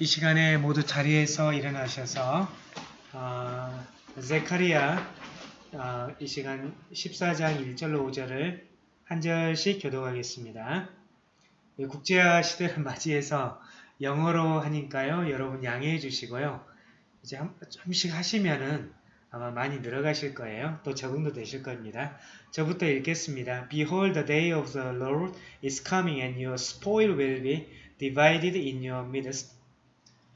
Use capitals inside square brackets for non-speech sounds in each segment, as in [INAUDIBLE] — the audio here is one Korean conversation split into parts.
이 시간에 모두 자리에서 일어나셔서 어, 제카리아 어, 이 시간 14장 1절로 5절을 한 절씩 교독하겠습니다. 예, 국제화 시대를 [LAUGHS] 맞이해서 영어로 하니까요. 여러분 양해해 주시고요. 이제 한, 좀씩 하시면은 아마 많이 늘어가실 거예요. 또 적응도 되실 겁니다. 저부터 읽겠습니다. Behold, the day of the Lord is coming, and your spoil will be divided in your midst.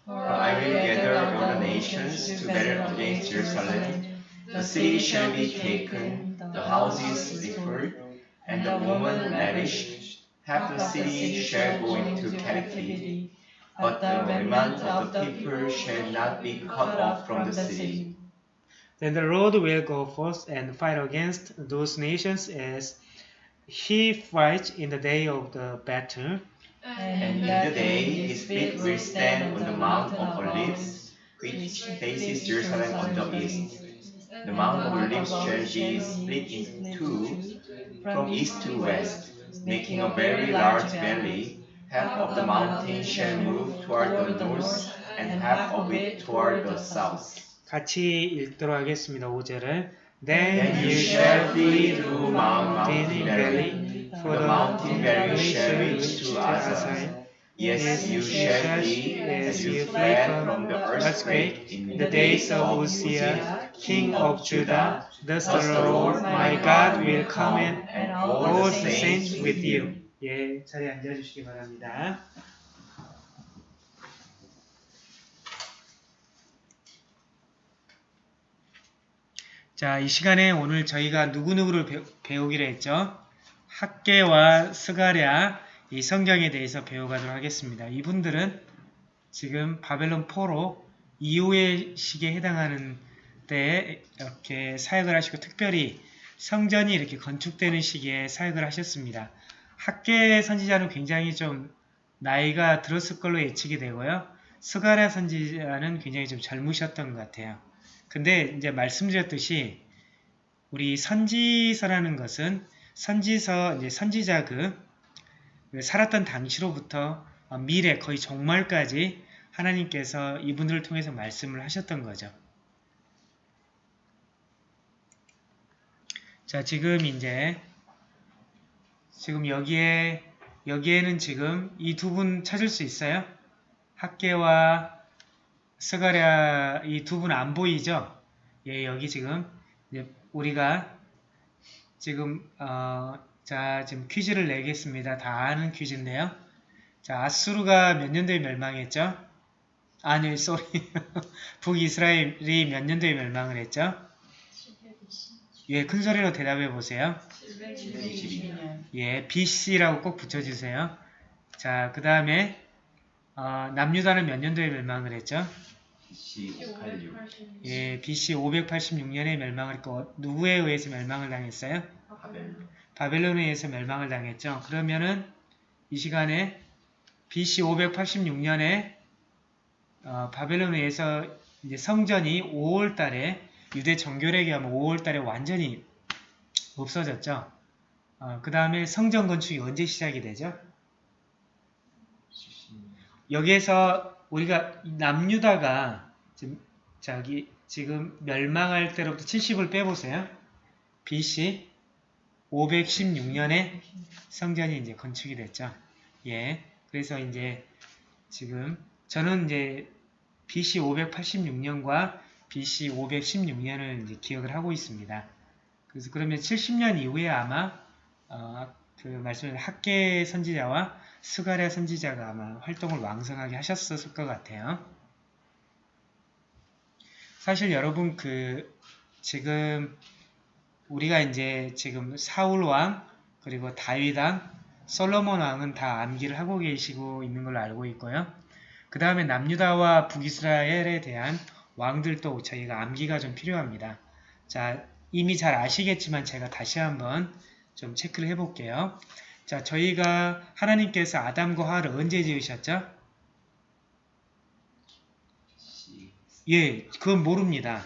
For I will gather all the nations together against Jerusalem. The city shall be taken, the houses defiled, and the woman lavished. Half the city shall go into captivity, but the remnant of the people shall not be cut off from the city. Then the Lord will go forth and fight against those nations as he fights in the day of the battle. And in the day his feet will stand on the Mount of Olives, which faces Jerusalem on the east. The Mount of Olives shall be split in two from east to west, making a very large valley. Half of the mountain shall move toward the north, and half of it toward the south. 같이 읽도록 하겠습니다. 5절을 Then Then you shall flee through Mount Mountain Valley, For the mountain valley shall reach to Azal. Yes, you shall flee as you fled from the earthquake in the days of Uzziah, king of Judah. Thus the Lord my God will come in, and all the saints with you. 예, 자리에 앉아주시기 바랍니다. 자, 이 시간에 오늘 저희가 누구누구를 배우, 배우기로 했죠? 학계와 스가랴 이 성경에 대해서 배워가도록 하겠습니다. 이분들은 지금 바벨론 4로 이후의 시기에 해당하는 때에 이렇게 사역을 하시고 특별히 성전이 이렇게 건축되는 시기에 사역을 하셨습니다. 학계 선지자는 굉장히 좀 나이가 들었을 걸로 예측이 되고요. 스가랴 선지자는 굉장히 좀 젊으셨던 것 같아요. 근데 이제 말씀드렸듯이 우리 선지서라는 것은 선지서 이제 선지자 그 살았던 당시로부터 미래 거의 종말까지 하나님께서 이분들을 통해서 말씀을 하셨던 거죠. 자, 지금 이제 지금 여기에 여기에는 지금 이 두 분 찾을 수 있어요? 학개와 스가랴 이 두 분 안 보이죠? 예, 여기 지금 우리가 지금 어, 자 지금 퀴즈를 내겠습니다. 다 아는 퀴즈인데요. 자 앗수르가 몇 년도에 멸망했죠? 아니, sorry. 북이스라엘이 몇 년도에 멸망을 했죠? 예, 큰 소리로 대답해 보세요. 722년. 예, BC라고 꼭 붙여주세요. 자, 그 다음에 어, 남유다는 몇 년도에 멸망을 했죠? BC 86. 예, BC 586년에 멸망을 했고 누구에 의해서 멸망을 당했어요? 바벨론. 바벨론에 의해서 멸망을 당했죠. 그러면은 이 시간에 BC 586년에 어, 바벨론에 의해서 이제 성전이 5월 달에 유대 정교력에 하면 5월 달에 완전히 없어졌죠. 어, 그 다음에 성전 건축이 언제 시작이 되죠? 여기에서 우리가 남유다가 지금 저기 지금 멸망할 때로부터 70을 빼보세요. BC 516년에 성전이 이제 건축이 됐죠. 예. 그래서 이제 지금 저는 이제 BC 586년과 BC 516년을 이제 기억을 하고 있습니다. 그래서 그러면 70년 이후에 아마 어, 그 말씀을 학계 선지자와 스가랴 선지자가 아마 활동을 왕성하게 하셨을 것 같아요. 사실 여러분 그 지금 우리가 이제 지금 사울 왕 그리고 다윗 왕 솔로몬 왕은 다 암기를 하고 계시고 있는 걸로 알고 있고요. 그 다음에 남유다와 북이스라엘에 대한 왕들도 저희가 암기가 좀 필요합니다. 자, 이미 잘 아시겠지만 제가 다시 한번 좀 체크를 해볼게요. 자, 저희가 하나님께서 아담과 하와를 언제 지으셨죠? 예, 그건 모릅니다.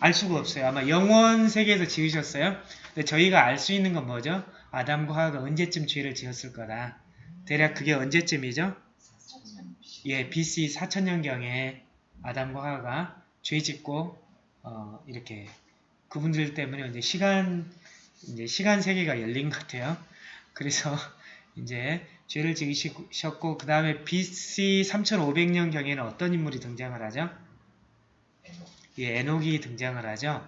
알 수가 없어요. 아마 영원 세계에서 지으셨어요. 근데 저희가 알 수 있는 건 뭐죠? 아담과 하와가 언제쯤 죄를 지었을 거다. 대략 그게 언제쯤이죠? 예, BC 4000년경에 아담과 하와가 죄 짓고 어, 이렇게 그분들 때문에 이제 시간 이제 시간 세계가 열린 것 같아요. 그래서 [LAUGHS] 이제 죄를 지으셨고 그 다음에 BC 3500년 경에는 어떤 인물이 등장을 하죠? 예, 에녹이 등장을 하죠.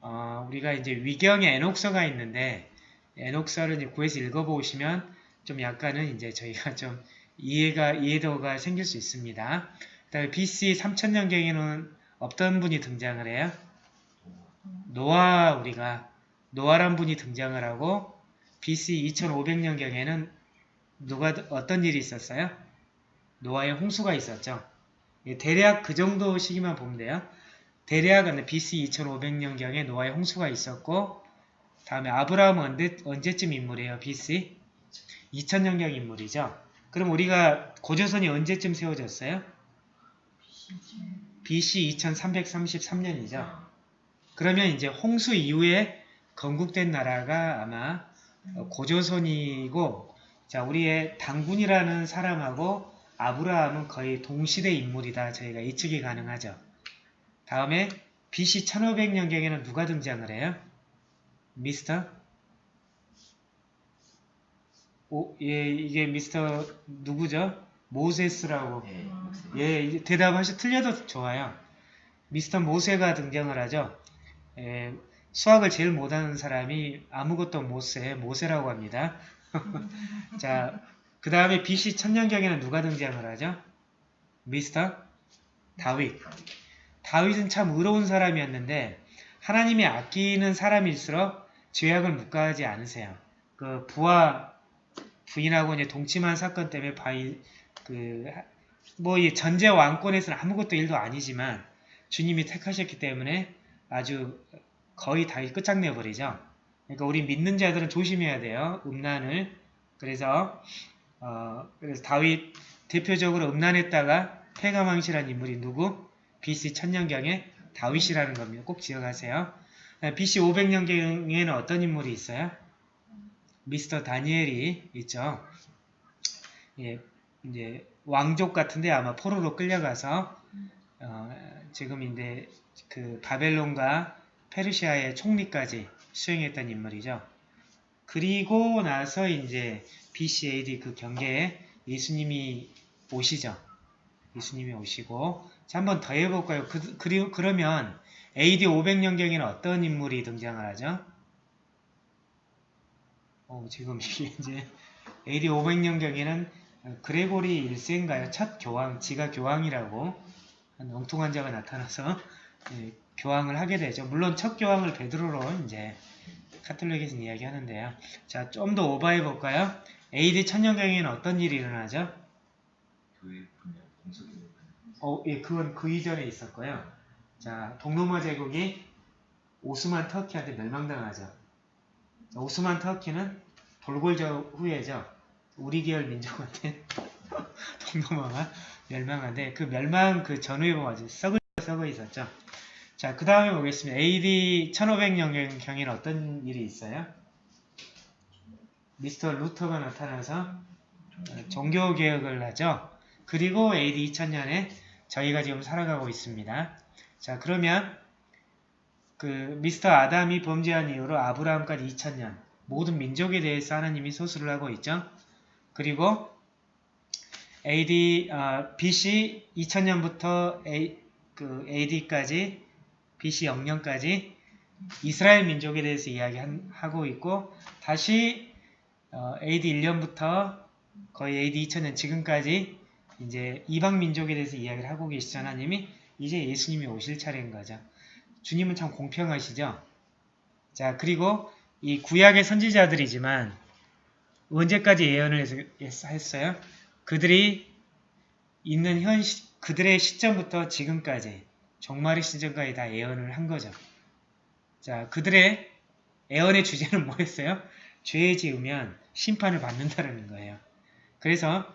어, 우리가 이제 위경에 에녹서가 있는데 에녹서를 이제 구해서 읽어보시면 좀 약간은 이제 저희가 [LAUGHS] 좀 이해가 이해도가 생길 수 있습니다. 그다음에 BC 3000년 경에는 어떤 분이 등장을 해요? 노아 우리가 노아란 분이 등장을 하고 BC 2500년 경에는 누가 어떤 일이 있었어요? 노아의 홍수가 있었죠. 예, 대략 그 정도 시기만 보면 돼요. 대략 BC 2500년 경에 노아의 홍수가 있었고 다음에 아브라함은 언제, 언제쯤 인물이에요? BC 2000년경 인물이죠. 그럼 우리가 고조선이 언제쯤 세워졌어요? BC 2333년이죠. 그러면 이제 홍수 이후에 건국된 나라가 아마 고조선이고 자 우리의 당군이라는 사람하고 아브라함은 거의 동시대 인물이다. 저희가 예측이 가능하죠. 다음에 BC 1500년경에는 누가 등장을 해요? 미스터? 오, 예, 이게 미스터 누구죠? 모세스라고. 예. 예, 대답하시 틀려도 좋아요. 미스터 모세가 등장을 하죠. 예, 수학을 제일 못하는 사람이 아무것도 못세, 모세라고 합니다. [LAUGHS] 자, 그 다음에 BC 천년경에는 누가 등장을 하죠? 미스터 다윗. 다윗은 참 의로운 사람이었는데 하나님이 아끼는 사람일수록 죄악을 묵과하지 않으세요. 그 부하 부인하고 이제 동침한 사건 때문에 바이 그뭐 이 전제 왕권에서는 아무것도 일도 아니지만 주님이 택하셨기 때문에 아주 거의 다 끝장내 버리죠. 그러니까 우리 믿는 자들은 조심해야 돼요. 음란을. 그래서 어 그래서 다윗 대표적으로 음란했다가 폐가망시라는 인물이 누구? BC 천년경에 다윗이라는 겁니다. 꼭 기억하세요. BC 500년경에는 어떤 인물이 있어요? 미스터 다니엘이 있죠. 예, 이제 왕족 같은데 아마 포로로 끌려가서 어, 지금 이제 그 바벨론과 페르시아의 총리까지 수행했던 인물이죠. 그리고 나서 이제 BC AD 그 경계에 예수님이 오시죠. 예수님이 오시고 자 한번 더 해볼까요? 그, 그리, 그러면 AD 500년경에는 어떤 인물이 등장을 하죠? 어, 지금 이제 AD 500년경에는 그레고리 1세인가요? 첫 교황, 지가 교황이라고 한 엉뚱한 자가 나타나서 예, 교황을 하게 되죠. 물론 첫 교황을 베드로로 이제 카톨릭에서 이야기하는데요. 자, 좀 더 오버해 볼까요? AD 천년경에는 어떤 일이 일어나죠? 교회. 어, 예, 그건 그 이전에 있었고요. 자, 동로마 제국이 오스만 터키한테 멸망당하죠. 자, 오스만 터키는 돌골저 후예죠. 우리 계열 민족한테 [LAUGHS] 동로마가 멸망한데 그 멸망 그 전후에 보면 썩을 썩어 있었죠. 자, 그 다음에 보겠습니다. AD 1500년 경에는 어떤 일이 있어요? 미스터 루터가 나타나서 어, 종교개혁을 하죠. 그리고 AD 2000년에 저희가 지금 살아가고 있습니다. 자, 그러면 그 미스터 아담이 범죄한 이후로 아브라함까지 2000년 모든 민족에 대해서 하나님이 소수를 하고 있죠. 그리고 AD 어, BC 2000년부터 A, 그 AD까지 BC 0년까지 이스라엘 민족에 대해서 이야기하고 있고 다시 어, AD 1년부터 거의 AD 2000년 지금까지 이제 이방 민족에 대해서 이야기를 하고 계시죠 하나님이 이제 예수님이 오실 차례인 거죠. 주님은 참 공평하시죠. 자 그리고 이 구약의 선지자들이지만 언제까지 예언을 했어요? 그들이 있는 현 시, 그들의 시점부터 지금까지 종말의 시점까지 다 예언을 한 거죠. 자 그들의 예언의 주제는 [LAUGHS] 뭐였어요? 죄 지으면 심판을 받는다는 거예요. 그래서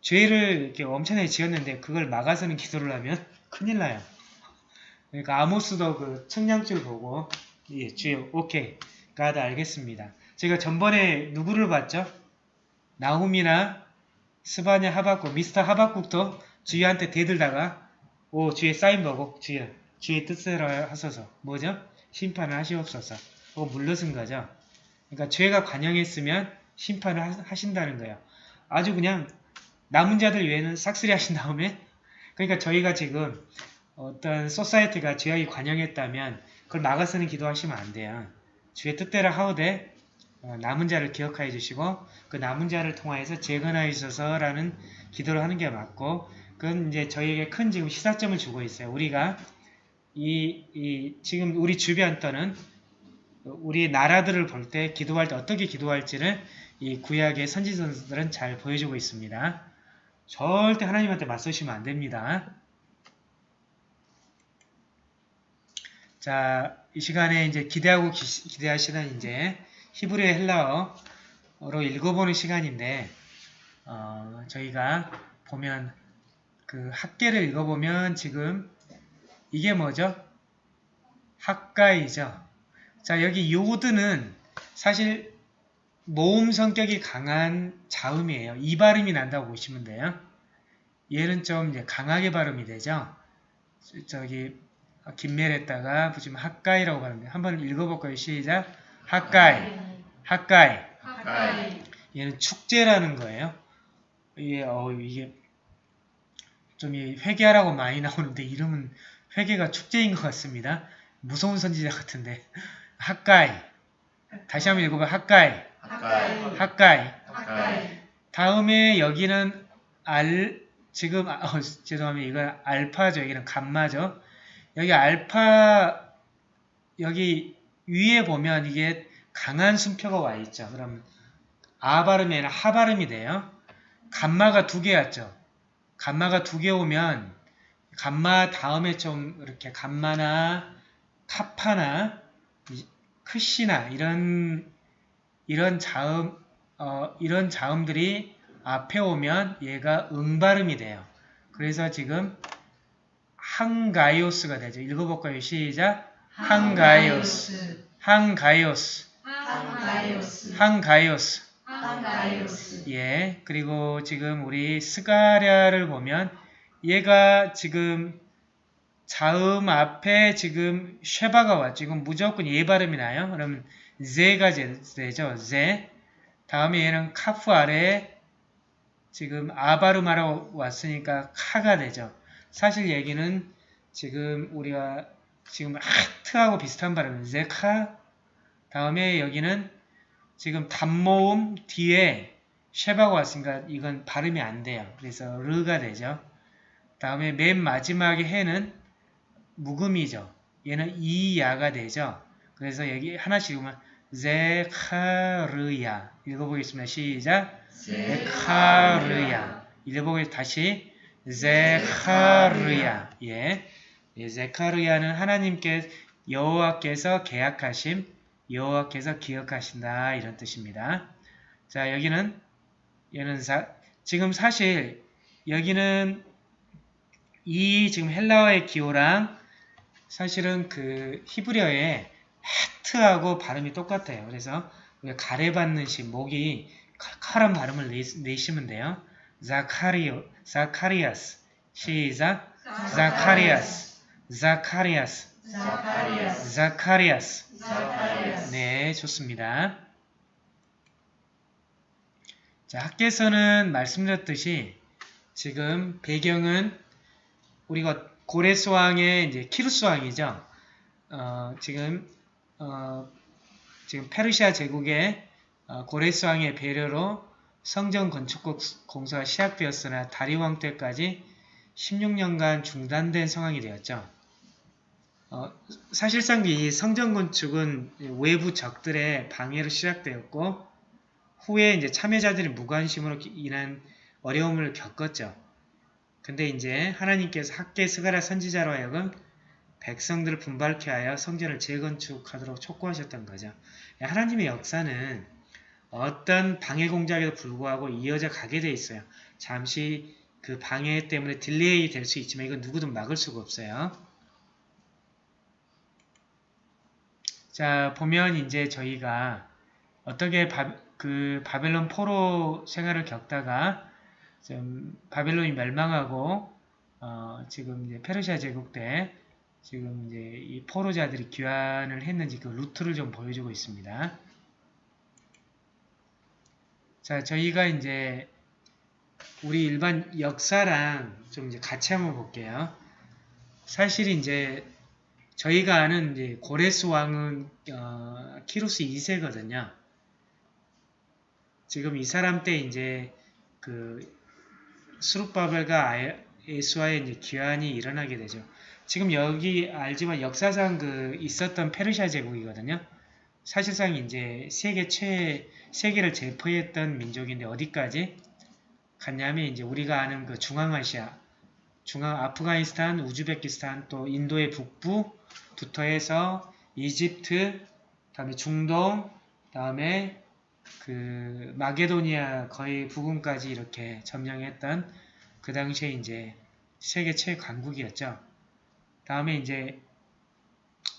죄를 이렇게 엄청나게 지었는데 그걸 막아서는 기도를 하면 [LAUGHS] 큰일 나요. 그러니까 아모스도 그 청량줄 보고 예, 주여 오케이 가다 알겠습니다. 제가 전번에 누구를 봤죠? 나훔이나 스바냐 하박국, 미스터 하박국도 주위한테 대들다가 오 주의 사인 보고 주의 주의 뜻대로 하소서 뭐죠? 심판을 하시옵소서. 어 물러선 거죠. 그러니까 죄가 관영했으면 심판을 하- 하신다는 거예요. 아주 그냥 남은 자들 외에는 싹쓸이 하신 다음에 [LAUGHS] 그러니까 저희가 지금 어떤 소사이티가 죄악이 관영했다면 그걸 막아서는 기도하시면 안 돼요. 주의 뜻대로 하오되 어, 남은 자를 기억하여 주시고 그 남은 자를 통하여서 재건하여 주소서라는 기도를 하는 게 맞고 그건 이제 저희에게 큰 지금 시사점을 주고 있어요. 우리가 이, 이 지금 우리 주변 또는 우리 나라들을 볼 때 기도할 때 어떻게 기도할지를 이 구약의 선지선들은 잘 보여주고 있습니다. 절대 하나님한테 맞서시면 안 됩니다. 자, 이 시간에 이제 기대하고 기, 기대하시는 이제 히브리 헬라어로 읽어보는 시간인데, 어, 저희가 보면 그 학계를 읽어보면 지금 이게 뭐죠? 학가이죠. 자, 여기 요드는 사실 모음 성격이 강한 자음이에요. 이 발음이 난다고 보시면 돼요. 얘는 좀 이제 강하게 발음이 되죠. 저기 김멜했다가 보시면 학가이라고 발음돼. 한번 읽어볼까요? 시작. 학가이, 학가이. 가까이. 얘는 축제라는 거예요. 이게 어 이게 좀이 회개하라고 많이 나오는데 이름은 회개가 축제인 것 같습니다. 무서운 선지자 같은데 학가이. 다시 한번 읽어봐. 학가이. 학가이. 가까이. 다음에 여기는 알 지금 아, 어, 죄송합니다. 이건 알파죠. 여기는 감마죠. 여기 알파 여기 위에 보면 이게 강한 순표가 와 있죠. 그럼 아 발음이 아니라 하 발음이 돼요. 감마가 두 개였죠. 감마가 두 개 오면 감마 다음에 좀 이렇게 감마나 카파나 이- 크시나 이런 이런 자음 어, 이런 자음들이 앞에 오면 얘가 응발음이 돼요. 그래서 지금 항가이오스가 되죠. 읽어볼까요? 시작. 항가이오스. 항가이오스. 한가이오스. 항가이오스. 예. 그리고 지금 우리 스가랴를 보면 얘가 지금 자음 앞에 지금 쉐바가 왔죠. 이건 무조건 예 발음이 나요. 그럼 제가 제- 되죠. 제. 다음에 얘는 카프 아래에 지금 아바르마라고 왔으니까 카가 되죠. 사실 얘기는 지금 우리가 지금 하트하고 비슷한 발음 제카 다음에 여기는 지금 단모음 뒤에 쉐바가 왔으니까 이건 발음이 안 돼요. 그래서 르가 되죠. 다음에 맨 마지막에 해는 묵음이죠. 얘는 이야가 되죠. 그래서 여기 하나씩 보면 제카르야 읽어보겠습니다. 시작. 제카르야 읽어보겠습니다. 다시 제카르야 예. 예, 제카르야는 하나님께 여호와께서 계약하심 여호와께서 기억하신다 이런 뜻입니다. 자 여기는 얘는 사, 지금 사실 여기는 이 지금 헬라어의 기호랑 사실은 그 히브리어의 헤트하고 발음이 똑같아요. 그래서 우리가 가래받는 식 목이 칼칼한 발음을 내, 내시면 돼요. 자카리오, 자카리아스 시작 자카리아스 자카리아스 자카리아스. 자카리아스 자카리아스. 네, 좋습니다. 자, 학계에서는 말씀드렸듯이 지금 배경은 우리가 고레스 왕의 이제 키루스 왕이죠. 어, 지금 어, 지금 페르시아 제국의 어, 고레스 왕의 배려로 성전 건축 공사가 시작되었으나 다리오 왕 때까지 16년간 중단된 상황이 되었죠. 어, 사실상 이 성전 건축은 외부 적들의 방해로 시작되었고 후에 이제 참여자들이 무관심으로 인한 어려움을 겪었죠. 근데 이제 하나님께서 학계 스가랴 선지자로 하여금 백성들을 분발케 하여 성전을 재건축하도록 촉구하셨던 거죠. 하나님의 역사는 어떤 방해 공작에도 불구하고 이어져 가게 돼 있어요. 잠시 그 방해 때문에 delay 될 수 있지만 이건 누구도 막을 수가 없어요. 자, 보면 이제 저희가 어떻게 바, 그 바벨론 포로 생활을 겪다가 좀 바벨론이 멸망하고 어, 지금 이제 페르시아 제국 때 지금 이제 이 포로자들이 귀환을 했는지 그 루트를 좀 보여주고 있습니다. 자, 저희가 이제 우리 일반 역사랑 좀 이제 같이 한번 볼게요. 사실 이제 저희가 아는 이제 고레스 왕은 어, 키루스 2세거든요. 지금 이 사람 때 이제 그 수룹바벨과 아에- 예수와의 이제 귀환이 일어나게 되죠. 지금 여기 알지만 역사상 그 있었던 페르시아 제국이거든요. 사실상 이제 세계 최 세계를 제포했던 민족인데 어디까지 갔냐면 이제 우리가 아는 그 중앙아시아, 중앙 아프가니스탄, 우즈베키스탄 또 인도의 북부 부터 해서 이집트, 다음에 중동, 다음에 그 마게도니아 거의 부근까지 이렇게 점령했던 그 당시에 이제 세계 최강국이었죠. 다음에 이제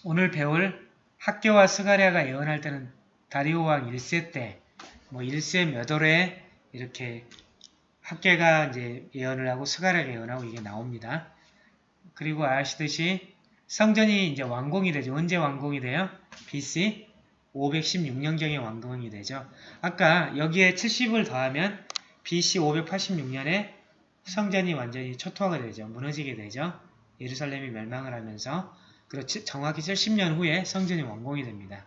오늘 배울 학교와 스가랴가 예언할 때는 다리오 왕 1세 때, 뭐 1세 몇 월에 이렇게 학계가 이제 예언을 하고 스가랴가 예언하고 이게 나옵니다. 그리고 아시듯이 성전이 이제 완공이 되죠. 언제 완공이 돼요? BC 516년경에 완공이 되죠. 아까 여기에 70을 더하면 BC 586년에 성전이 완전히 초토화가 되죠. 무너지게 되죠. 예루살렘이 멸망을 하면서 그리고 치- 정확히 70년 후에 성전이 완공이 됩니다.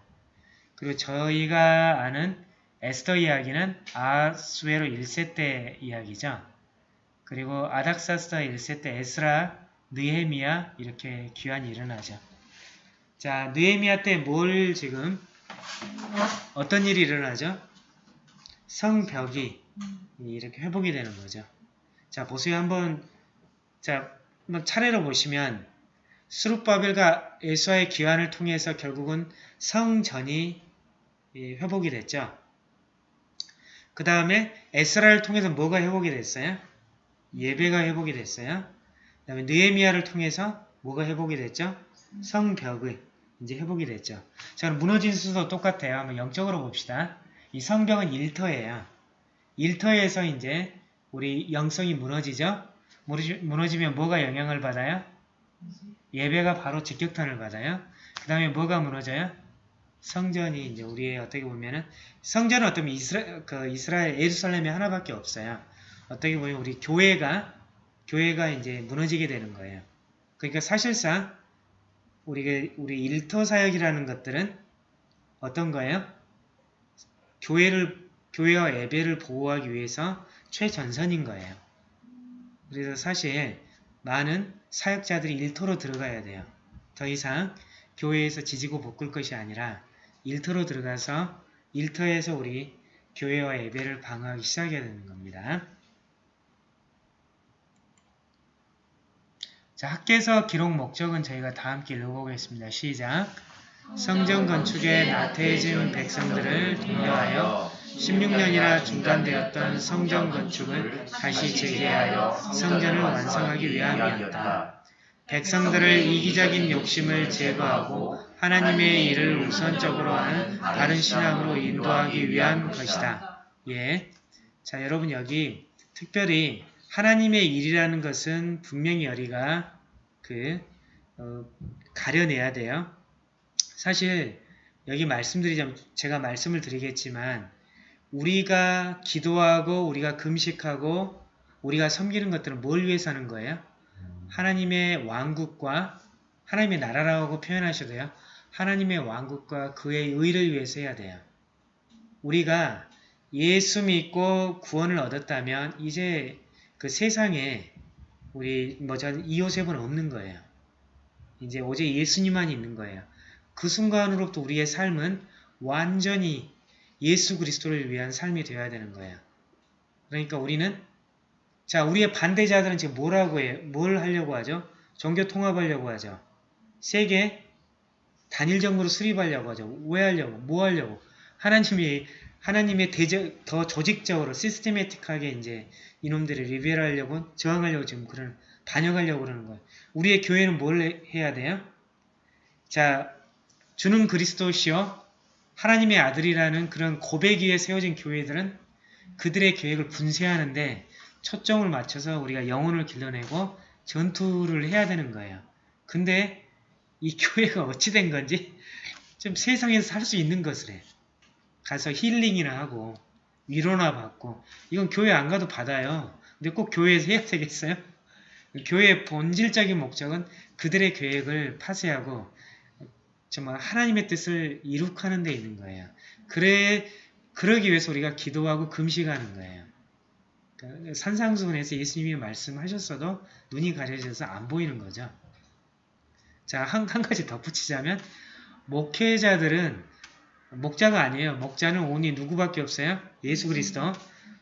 그리고 저희가 아는 에스더 이야기는 아수에로 1세 때 이야기죠. 그리고 아닥사스다 1세 때 에스라, 느헤미야 이렇게 귀환이 일어나죠. 자, 느헤미야 때 뭘 지금 어떤 일이 일어나죠? 성벽이 이렇게 회복이 되는 거죠. 자, 보세요. 한번 자, 한번 차례로 보시면 수룹바벨과 에스와의 귀환을 통해서 결국은 성전이 예, 회복이 됐죠. 그 다음에 에스라를 통해서 뭐가 회복이 됐어요? 예배가 회복이 됐어요. 그 다음에 느헤미야를 통해서 뭐가 회복이 됐죠? 성벽의 이제 회복이 됐죠. 자, 그럼 무너진 수도 똑같아요. 한번 영적으로 봅시다. 이 성벽은 일터예요. 일터에서 이제 우리 영성이 무너지죠? 무너지- 무너지면 뭐가 영향을 받아요? 예배가 바로 직격탄을 받아요. 그 다음에 뭐가 무너져요? 성전이 이제 우리의 어떻게 보면은 성전은 어떻게 이스라, 그 이스라엘 예루살렘이 하나밖에 없어요. 어떻게 보면 우리 교회가 교회가 이제 무너지게 되는 거예요. 그러니까 사실상 우리 우리 일터 사역이라는 것들은 어떤 거예요? 교회를 교회와 예배를 보호하기 위해서 최전선인 거예요. 그래서 사실 많은 사역자들이 일터로 들어가야 돼요. 더 이상 교회에서 지지고 볶을 것이 아니라 일터로 들어가서 일터에서 우리 교회와 예배를 방어하기 시작해야 되는 겁니다. 자, 학계에서 기록 목적은 저희가 다 함께 읽어보겠습니다. 시작! 성전 건축에 나태해진 백성들을 독려하여 16년이나 중단되었던 성전 건축을 다시 재개하여 성전을 완성하기 위함이었다. 백성들을 이기적인 욕심을 제거하고 하나님의 일을 우선적으로 하는 바른 신앙으로 인도하기 위한 것이다. 예. 자, 여러분 여기 특별히 하나님의 일이라는 것은 분명히 우리가 그 어, 가려내야 돼요. 사실 여기 말씀드리자면 제가 말씀을 드리겠지만 우리가 기도하고 우리가 금식하고 우리가 섬기는 것들은 뭘 위해서 하는 거예요? 하나님의 왕국과 하나님의 나라라고 표현하셔도 돼요. 하나님의 왕국과 그의 의를 위해서 해야 돼요. 우리가 예수 믿고 구원을 얻었다면 이제 그 세상에 우리 뭐저 이요셉은 없는 거예요. 이제 오직 예수님만 있는 거예요. 그 순간으로부터 우리의 삶은 완전히 예수 그리스도를 위한 삶이 되어야 되는 거예요. 그러니까 우리는 자 우리의 반대자들은 지금 뭐라고 해요? 뭘 하려고 하죠? 종교 통합하려고 하죠. 세계 단일 정부로 수립하려고 하죠. 왜 하려고? 뭐 하려고? 하나님이 하나님의 대적 더 조직적으로 시스테매틱하게 이제 이놈들을 리베럴하려고 저항하려고 지금 그런 반역하려고 그러는 거예요. 우리의 교회는 뭘 해야 돼요? 자, 주는 그리스도시요 하나님의 아들이라는 그런 고백 위에 세워진 교회들은 그들의 계획을 분쇄하는데 초점을 맞춰서 우리가 영혼을 길러내고 전투를 해야 되는 거예요. 근데 이 [LAUGHS] 교회가 어찌 된 건지 좀 세상에서 살 수 있는 것을 해. 가서 힐링이나 하고 위로나 받고 이건 교회 안 가도 받아요. 근데 꼭 교회에서 해야 되겠어요? 교회의 본질적인 목적은 그들의 계획을 파쇄하고 정말 하나님의 뜻을 이룩하는 데 있는 거예요. 그래 그러기 위해서 우리가 기도하고 금식하는 거예요. 그러니까 산상수훈에서 예수님이 말씀하셨어도 눈이 가려져서 안 보이는 거죠. 자, 한, 한 가지 덧붙이자면 목회자들은 목자가 아니에요. 목자는 오니 누구밖에 없어요? 예수 그리스도.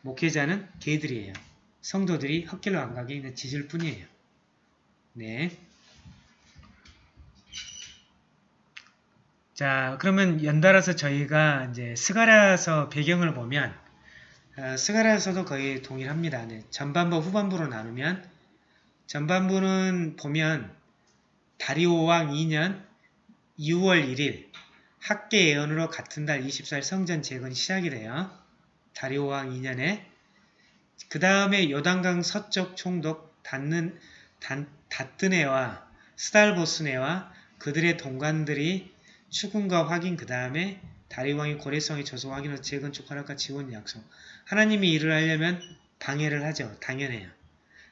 목회자는 개들이에요. 성도들이 헛길로 안 가게 있는 지질 뿐이에요. 네. 자, 그러면 연달아서 저희가 이제 스가랴서 배경을 보면 어, 스가랴서도 거의 동일합니다. 네, 전반부 후반부로 나누면 전반부는 보면 다리오 왕 2년 2월 1일 학계 예언으로 같은 달 24일 성전 재건이 시작이 돼요. 다리오 왕 2년에 그 다음에 요단강 서쪽 총독 닫는 단, 다뜨네와 스달보스네와 그들의 동관들이 추궁과 확인 그 다음에 다리왕이 고래성의 조소 확인으로 재건축 허락과 지원 약속 하나님이 일을 하려면 방해를 하죠. 당연해요.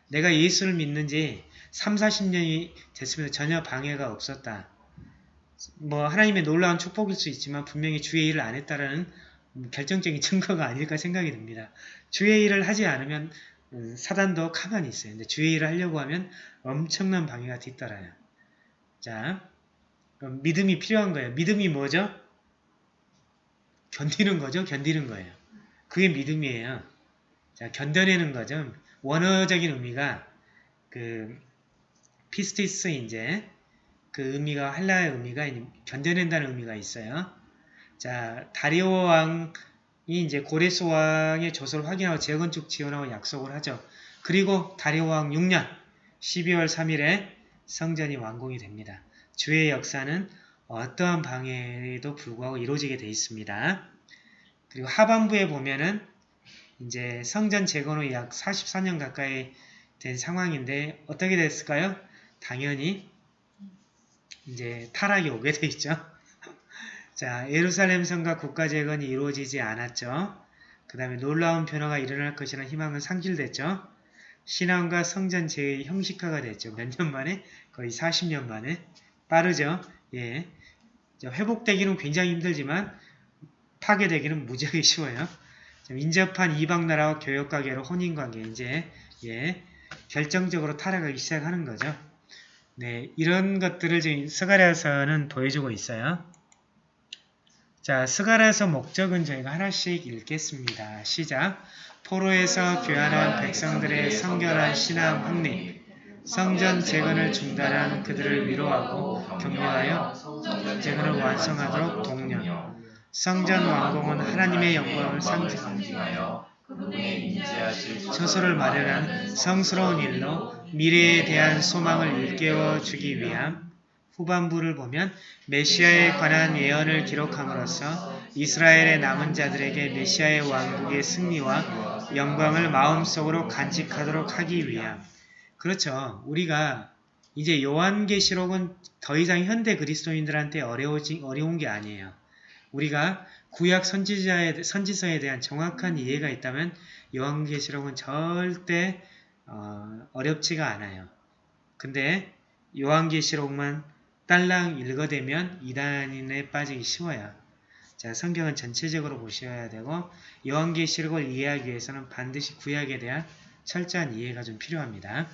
내가 예수를 믿는지 3, 40년이 됐으면 전혀 방해가 없었다. 뭐 하나님의 놀라운 축복일 수 있지만 분명히 주의 일을 안 했다라는 결정적인 [LAUGHS] 증거가 아닐까 생각이 듭니다. 주의 일을 하지 않으면 음, 사단도 가만히 있어요. 근데 주의 일을 하려고 하면 엄청난 방해가 뒤따라요. 자, 믿음이 필요한 거예요. 믿음이 뭐죠? 견디는 거죠. 견디는 거예요. 그게 믿음이에요. 자, 견뎌내는 거죠. 원어적인 의미가 그 피스티스 이제 그 의미가 한라의 의미가 견뎌낸다는 의미가 있어요. 자, 다리오 왕이 이제 고레스 왕의 조서를 확인하고 재건축 지원하고 약속을 하죠. 그리고 다리오 왕 6년 12월 3일에 성전이 완공이 됩니다. 주의 역사는 어떠한 방해에도 불구하고 이루어지게 되어 있습니다. 그리고 하반부에 보면은 이제 성전 재건 후 약 44년 가까이 된 상황인데 어떻게 됐을까요? 당연히 이제 타락이 오게 돼 있죠. [LAUGHS] 자, 예루살렘 성과 국가 재건이 이루어지지 않았죠. 그 다음에 놀라운 변화가 일어날 것이라는 희망은 상실됐죠. 신앙과 성전 재의 형식화가 됐죠. 몇 년 만에? 거의 40년 만에. 빠르죠. 예. 회복되기는 굉장히 힘들지만 파괴되기는 무지하게 쉬워요. 인접한 이방 나라와 교역 관계로 혼인 관계 이제 예, 결정적으로 타락하기 시작하는 거죠. 네, 이런 것들을 지금 스가랴서는 보여주고 있어요. 자, 스가랴서 목적은 저희가 하나씩 읽겠습니다. 시작. 포로에서 귀환한 백성들의 성결한 신앙 확립, 성전 재건을 중단한 그들을 위로하고 격려하여 재건을 완성하도록 독려. 성전 완공은 하나님의 영광을 상징하여 처소를 마련한 성스러운 일로 미래에 대한 소망을 일깨워 주기 위함 후반부를 보면 메시아에 관한 예언을 기록함으로써 이스라엘의 남은 자들에게 메시아의 왕국의 승리와 영광을 마음속으로 간직하도록 하기 위함 그렇죠. 우리가 이제 요한계시록은 더 이상 현대 그리스도인들한테 어려워지, 어려운 게 아니에요. 우리가 구약 선지자의, 선지서에 대한 정확한 이해가 있다면 요한계시록은 절대 어, 어렵지가 않아요. 근데 요한계시록만 딸랑 읽어대면 이단인에 빠지기 쉬워요. 자, 성경은 전체적으로 보셔야 되고 요한계시록을 이해하기 위해서는 반드시 구약에 대한 철저한 이해가 좀 필요합니다.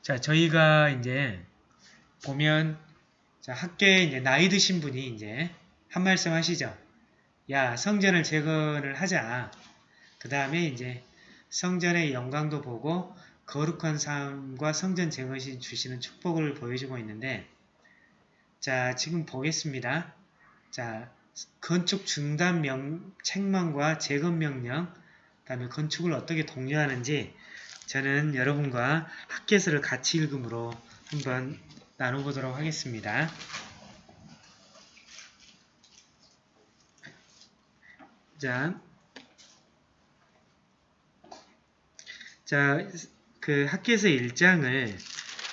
자, 저희가 이제 보면 자, 학교에 이제 나이 드신 분이 이제 한 말씀 하시죠. 야, 성전을 재건을 하자. 그 다음에 이제 성전의 영광도 보고 거룩한 삶과 성전 재건이 주시는 축복을 보여주고 있는데 자, 지금 보겠습니다. 자, 건축 중단 명, 책망과 재건 명령, 그 다음에 건축을 어떻게 독려하는지 저는 여러분과 학계서를 같이 읽음으로 한번 나눠보도록 하겠습니다. 자, 자, 그 학계에서 1장을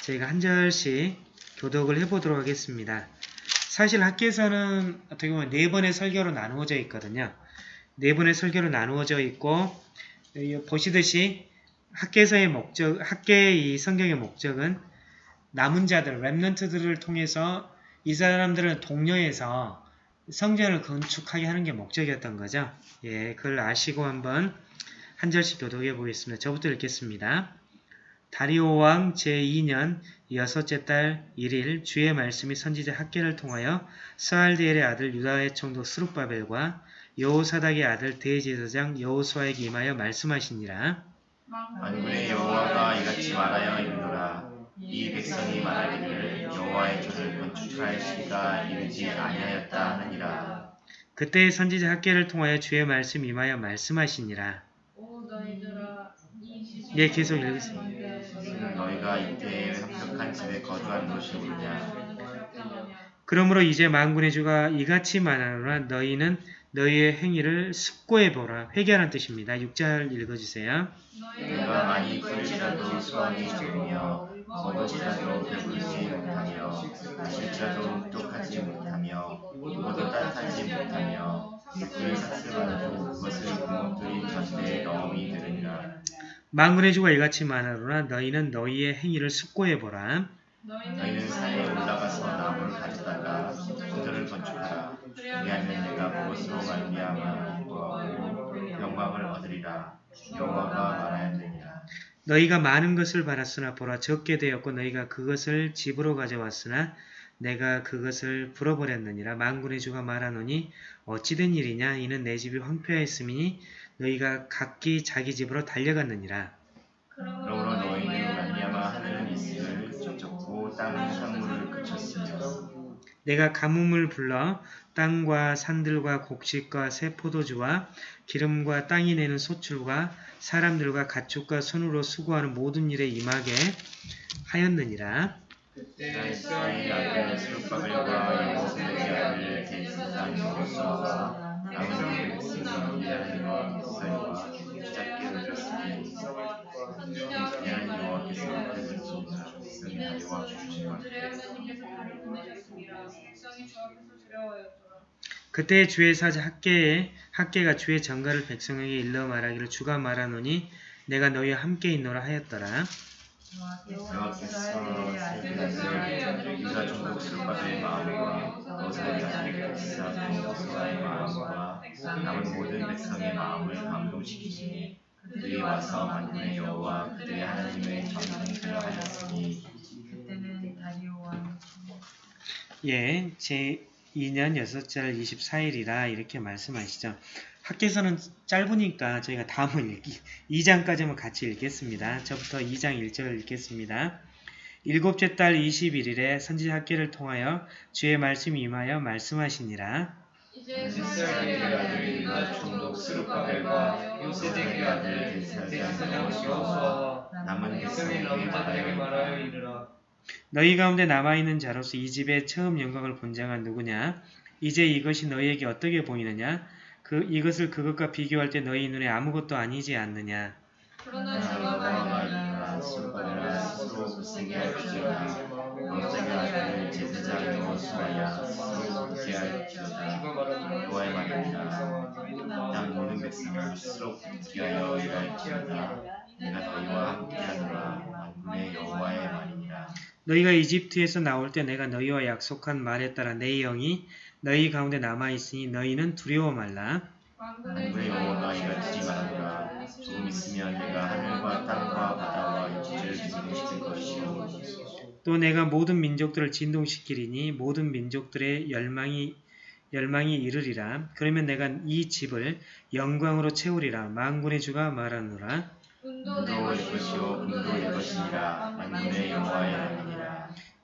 저희가 한 절씩 교독을 해보도록 하겠습니다. 사실 학계에서는 어떻게 보면 네 번의 설교로 나누어져 있거든요. 네 번의 설교로 나누어져 있고 보시듯이 학계에서의 목적, 학계의 이 성경의 목적은 남은 자들, 랩런트들을 통해서 이 사람들을 독려해서 성전을 건축하게 하는 게 목적이었던 거죠. 예, 그걸 아시고 한번 한 절씩 교독해 보겠습니다. 저부터 읽겠습니다. 다리오 왕 제2년 여섯째 달 1일 주의 말씀이 선지자 학계를 통하여 스알디엘의 아들 유다의 총독 스룹바벨과 여호사닥의 아들 대제사장 여호수아에게 임하여 말씀하시니라. 만군의 여호와가 이같이 말하여 이르노라 이 백성이 말하기를 여호와의 전을 건축할 시기가 이르지 아니하였다 하느니라 그때 선지자 학계를 통하여 주의 말씀 임하여 말씀하시니라. 이 예, 계속 읽으세요. 이는 너희가 이때에 합격한 집에 거주하는 것이 옳으냐 그러므로 이제 만군의 주가 이같이 말하노라 너희는 너희의 행위를 숙고해 보라. 회개하는 뜻입니다. 6절 읽어주세요. 내가 많이 풀지라도 수완이 적으며 먹을지라도 배부르지 못하며 마실지라도 목독하지 못하며 입어도 따뜻하지 못하며 만군의 주가 이같이 말하노라. 너희는 너희의 행위를 숙고해 보라. 너희는 산에 올라가서 나무를 가져다가 성전을 건축하라. 그리하면 내가 그것으로 말미암아 기뻐하고 영광을 얻으리라. 여호와가 말하였느니라. 너희가 많은 것을 받았으나 보라. 적게 되었고 너희가 그것을 집으로 가져왔으나 내가 그것을 불어버렸느니라. 만군의 주가 말하노니 어찌된 일이냐? 이는 내 집이 황폐하였음이니 너희가 각기 자기 집으로 달려갔느니라. 그러므로 너희는 말미암아 하늘은 이슬을 쫓고 땅은 산물을 그쳤으며 내가 가뭄을 불러 땅과 산들과 곡식과 새 포도주와 기름과 땅이 내는 소출과 사람들과 가축과 손으로 수고하는 모든 일에 임하게 하였느니라. 그때 이스라엘 아들 스룹바벨과 여호수아의 아들 여호수아와 남은 백성이 이하리와 이스라엘과 붙잡게 되었으니 그냥 여호와께서 그들을 백성이 다리와 주시와 그때 주의 사자 학계에 학계가 주의 전가를 백성에게 일러 말하기를 주가 말하노니 내가 너희와 함께 있노라 하였더라. 예, 제 2년 6절 24일이라 이렇게 말씀하시죠. 학계에서는 짧으니까 저희가 다음을 읽기 [LAUGHS] 2장까지만 같이 읽겠습니다. 저부터 2장 1절을 읽겠습니다. 일곱째 달 21일에 선지 학계를 통하여 주의 말씀이 임하여 말씀하시니라. 이제 이스라엘의 아들 유다 총독 스룹바벨과 요세덱의 아들 대제사장 여호수아와 남은 백성에게 말하여 이르라 너희 가운데 남아있는 자로서 이 집의 처음 영광을 본 자가 누구냐? 이제 이것이 너희에게 어떻게 보이느냐? 그 이것을 그것과 비교할 때 너희 눈에 아무것도 아니지 않느냐? 그러나 주가 제사장 말이니라. 모든 백성을 스스로 하여 일할지어다. 내가 너희와 함께하노라. 만군의 여호와의 말이니라. 너희가 이집트에서 나올 때 내가 너희와 약속한 말에 따라 내 영이 너희 가운데 남아 있으니 너희는 두려워 말라. 만군의 여호와가 이같이 말하노라 조금 있으면 내가 하늘과 땅과 바다와 육지를 진동시킬 것이요 또 내가 모든 민족들을 진동시키리니 모든 민족들의 열망이 열망이 이르리라. 그러면 내가 이 집을 영광으로 채우리라. 만군의 주가 말하노라. 운도 내 운도 내 것이요 금도 내 것이니라 만군의 말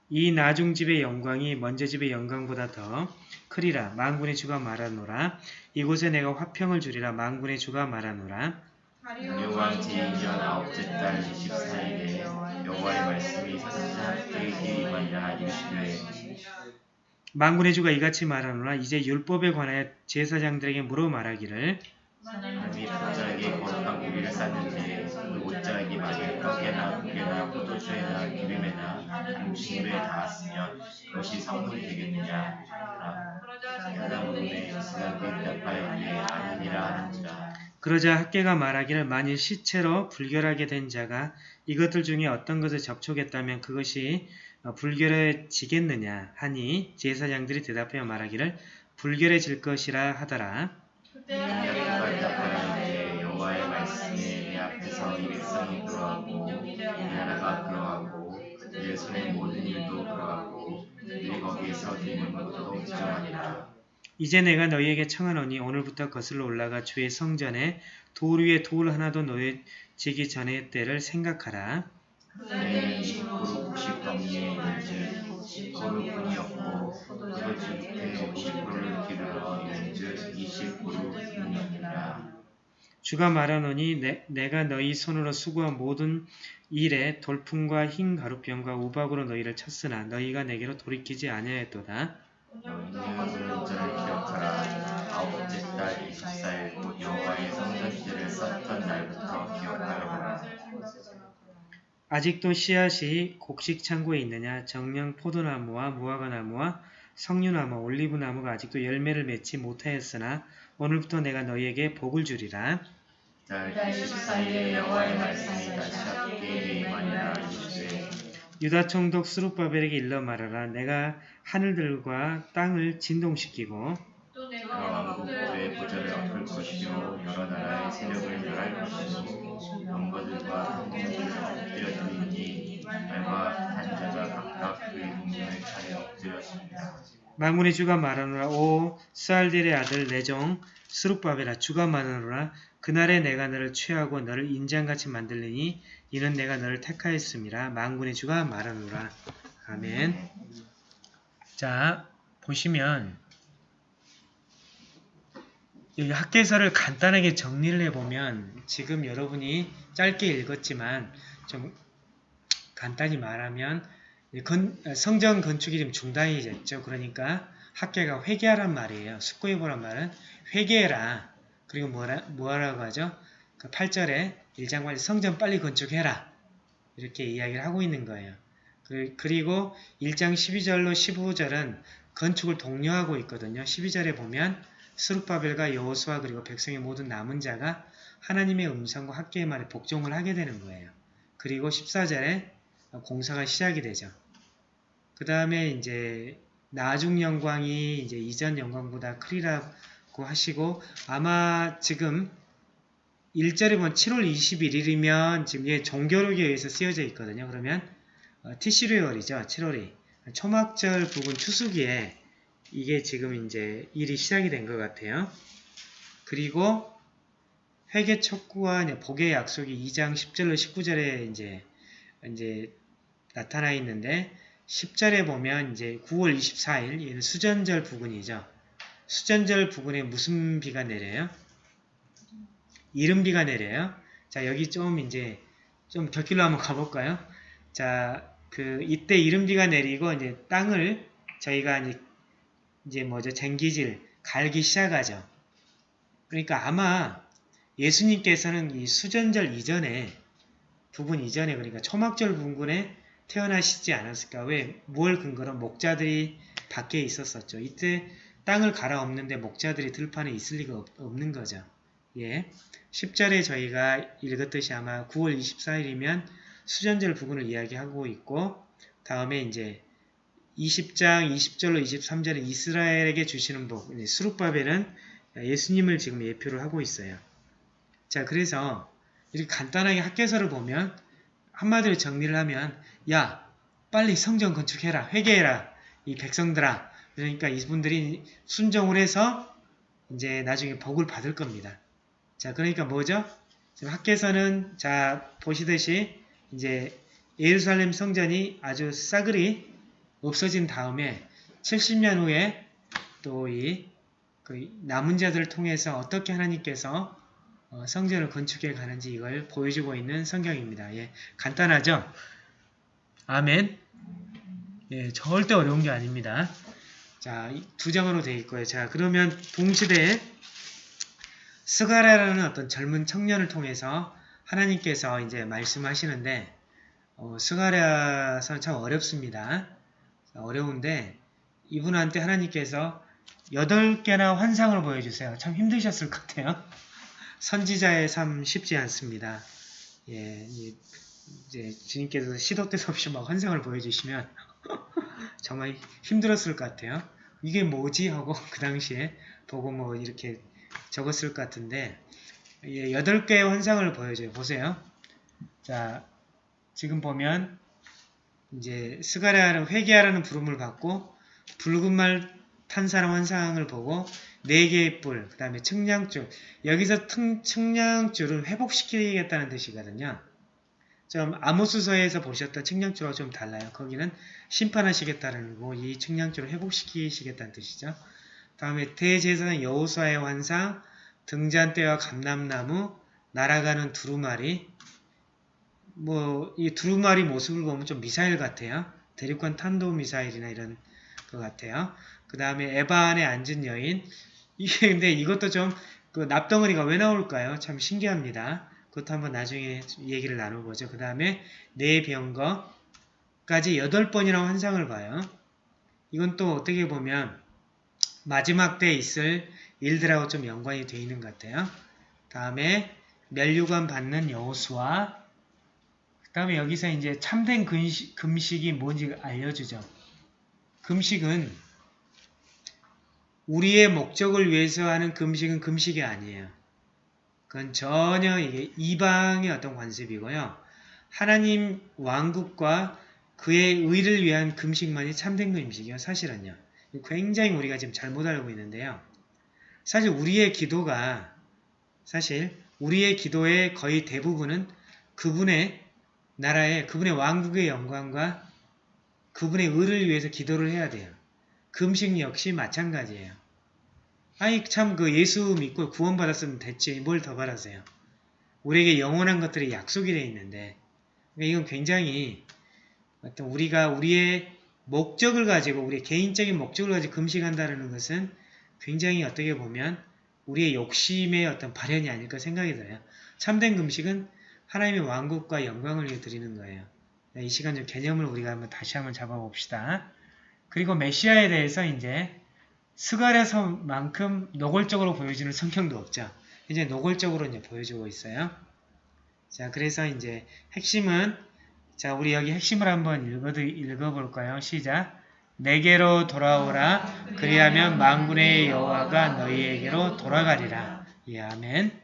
이 나중 집의 영광이 먼저 집의 영광보다 더 크리라. 만군의 주가 말하노라. 이곳에 내가 화평을 주리라. 만군의 주가 말하노라. 다리오왕 제2년 아홉째 달 24일에 여호와의 말씀이 사사장에게 임하니라 이르시되 만군의 주가 이같이 말하노라. 이제 율법에 관하여 제사장들에게 물어 말하기를 하나님이 각자에게 거룩한 고기를 쌌는데 그 옷자에게 포도주에나 기름에나 한 물에 닿았으면 그것이 성물이 되겠느냐 하라. 그러자 야다문에 이스라엘이 대답하여 이에 아니니라 하는지라. 그러자 학계가 말하기를 만일 시체로 불결하게 된 자가 이것들 중에 어떤 것을 접촉했다면 그것이 어, 불결해지겠느냐 하니 제사장들이 대답하여 말하기를 불결해질 것이라 하더라. 그때 여호와의 말씀에 내 앞에서 이 백성이 그러하고 손의 모든 일도 그러하고 그들이 거기에서 드리는 것도 부정하니라. 이제 내가 너희에게 청하노니 오늘부터 거슬러 올라가 주의 성전에 돌 위에 돌 하나도 놓여지기 전의 때를 생각하라. 때는 20% 90덩이에 이른즉 소르뿐이 없고 포도주 때 50%를 기르러 이른즉 20%뿐이니라. 주가 말하노니 내, 내가 너희 손으로 수고한 모든 일에 돌풍과 흰 가루병과 우박으로 너희를 쳤으나 너희가 내게로 돌이키지 아니하였도다. 너희는 오늘절을 기억하라. 아홉째 달 24일 곧 여호와의 성전지를 쌓던 날부터 기억하여라. 아직도 씨앗이 곡식 창고에 있느냐 정령 포도나무와 무화과나무와 석류나무 올리브나무가 아직도 열매를 맺지 못하였으나 오늘부터 내가 너희에게 복을 주리라. 유다 총독 스룹바벨에게 일러 말하라. 내가 하늘들과 땅을 진동시키고 또 여러 내가 왕국들의 보좌를 엎을 것이요. 여러 나라의 세력을 멸할 것이요. 영거들과 통치를 엎드려 드리니 말과 단자가 각각 그의 동생을 차에 엎드렸습니다. 만군의 주가 말하노라. 오 스알딜의 아들 내종 스룹바벨아 주가 말하노라 그날에 내가 너를 취하고 너를 인장같이 만들리니 이는 내가 너를 택하였음이라 만군의 주가 말하노라 아멘 자 보시면 여기 학계서를 간단하게 정리를 해보면 지금 여러분이 짧게 읽었지만 좀 간단히 말하면 성전 건축이 좀 중단이 됐죠. 그러니까 학계가 회개하란 말이에요. 숙고해보란 말은 회개해라. 그리고 뭐라, 뭐라고 하죠? 그 8절에 1장관이 성전 빨리 건축해라. 이렇게 이야기를 하고 있는 거예요. 그- 그리고 1장 12절로 15절은 건축을 독려하고 있거든요. 12절에 보면 스룹바벨과 여호수아 그리고 백성의 모든 남은 자가 하나님의 음성과 학계의 말에 복종을 하게 되는 거예요. 그리고 14절에 공사가 시작이 되죠. 그 다음에 이제 나중 영광이 이제 이전 영광보다 크리라고 하시고 아마 지금 1절에 보면 7월 21일이면 지금 얘 종교록에 의해서 쓰여져 있거든요. 그러면 어, 티시르월이죠. 7월이 초막절 부분 추수기에 이게 지금 이제 일이 시작이 된 것 같아요. 그리고 촉구와 이제 복의 약속이 2장 10절로 19절에 이제 이제 나타나 있는데 10절에 보면 이제 9월 24일 얘는 수전절 부근이죠. 수전절 부근에 무슨 비가 내려요? 이른비가 내려요. 자, 여기 좀 이제 좀 곁길로 한번 가볼까요? 자, 그 이때 이른비가 내리고 이제 땅을 저희가 이제 뭐죠? 쟁기질 갈기 시작하죠. 그러니까 아마 예수님께서는 이 수전절 이전에 부분 이전에 그러니까 초막절 부근에 태어나시지 않았을까? 왜? 뭘 근거로 목자들이 밖에 있었었죠. 이때 땅을 갈아엎는데 목자들이 들판에 있을 리가 없, 없는 거죠. 예. 10절에 저희가 읽었듯이 아마 9월 24일이면 수전절 부근을 이야기하고 있고 다음에 이제 20장 20절로 23절에 이스라엘에게 주시는 복, 수룩바벨은 예수님을 지금 예표를 하고 있어요. 자, 그래서 이렇게 간단하게 학계서를 보면 한마디로 정리를 하면 야, 빨리 성전 건축해라. 회개해라. 이 백성들아. 그러니까 이분들이 순종을 해서 이제 나중에 복을 받을 겁니다. 자, 그러니까 뭐죠? 지금 학계서는 자, 보시듯이 이제 예루살렘 성전이 아주 싸그리 없어진 다음에 70년 후에 또이 그 남은 자들을 통해서 어떻게 하나님께서 어, 성전을 건축해 가는지 이걸 보여주고 있는 성경입니다. 예, 간단하죠? 아멘. 예, 절대 어려운 게 아닙니다. 자, 이두 장으로 되어 있고요. 자, 그러면 동시대에 스가랴라는 어떤 젊은 청년을 통해서 하나님께서 이제 말씀하시는데 어, 스가랴서는 참 어렵습니다. 어려운데 이분한테 하나님께서 여덟 개나 환상을 보여주세요. 참 힘드셨을 것 같아요. [LAUGHS] 선지자의 삶 쉽지 않습니다. 예, 이- 이제 주님께서 시도 때도 없이 막 환상을 보여주시면 [LAUGHS] 정말 힘들었을 것 같아요. 이게 뭐지 하고 [LAUGHS] 그 당시에 보고 뭐 이렇게 적었을 것 같은데 예, 여덟 개의 환상을 보여줘요. 보세요. 자, 지금 보면 이제 스가랴는 회개하라는 부름을 받고 붉은 말 탄 사람 환상을 보고 네 개의 뿔, 그 다음에 측량줄. 여기서 튼- 측량줄은 회복시키겠다는 뜻이거든요. 좀 아모스서에서 보셨던 측량줄하고 좀 달라요. 거기는 심판하시겠다는 거고 이 측량줄을 회복시키시겠다는 뜻이죠. 다음에 대제사장 여호수아의 환상, 등잔대와 감람나무, 날아가는 두루마리. 뭐 이 두루마리 모습을 보면 좀 미사일 같아요. 대륙간 탄도 미사일이나 이런 것 같아요. 그 다음에 에바 안에 앉은 여인. 이게 근데 이것도 좀 그 납덩어리가 왜 나올까요? 참 신기합니다. 그것도 한번 나중에 얘기를 나눠보죠. 그 다음에 네 병거까지 여덟 번이나 환상을 봐요. 이건 또 어떻게 보면 마지막 때 있을 일들하고 좀 연관이 되어 있는 것 같아요. 다음에 멸류관 받는 여호수아 그 다음에 여기서 이제 참된 금식, 금식이 뭔지 알려주죠. 금식은 우리의 목적을 위해서 하는 금식은 금식이 아니에요. 그건 전혀 이게 이방의 어떤 관습이고요. 하나님 왕국과 그의 의를 위한 금식만이 참된 금식이요. 사실은요. 굉장히 우리가 지금 잘못 알고 있는데요. 사실 우리의 기도가 사실 우리의 기도의 거의 대부분은 그분의 나라의 그분의 왕국의 영광과 그분의 의를 위해서 기도를 해야 돼요. 금식 역시 마찬가지예요. 아니 참그 예수 믿고 구원받았으면 됐지 뭘 더 바라세요. 우리에게 영원한 것들이 약속이 되어 있는데 그러니까 이건 굉장히 어떤 우리가 우리의 목적을 가지고 우리의 개인적인 목적을 가지고 금식한다는 것은 굉장히 어떻게 보면 우리의 욕심의 어떤 발현이 아닐까 생각이 들어요. 참된 금식은 하나님의 왕국과 영광을 위해 드리는 거예요. 네, 이 시간 좀 개념을 우리가 한번 다시 한번 잡아봅시다. 그리고 메시아에 대해서 이제 스가랴서만큼 노골적으로 보여주는 성경도 없죠. 이제 노골적으로 이제 보여주고 있어요. 자, 그래서 이제 핵심은 자, 우리 여기 핵심을 한번 읽어 읽어볼까요? 시작. 내게로 돌아오라. 그리하면 만군의 여호와가 너희에게로 돌아가리라. 예, 아멘.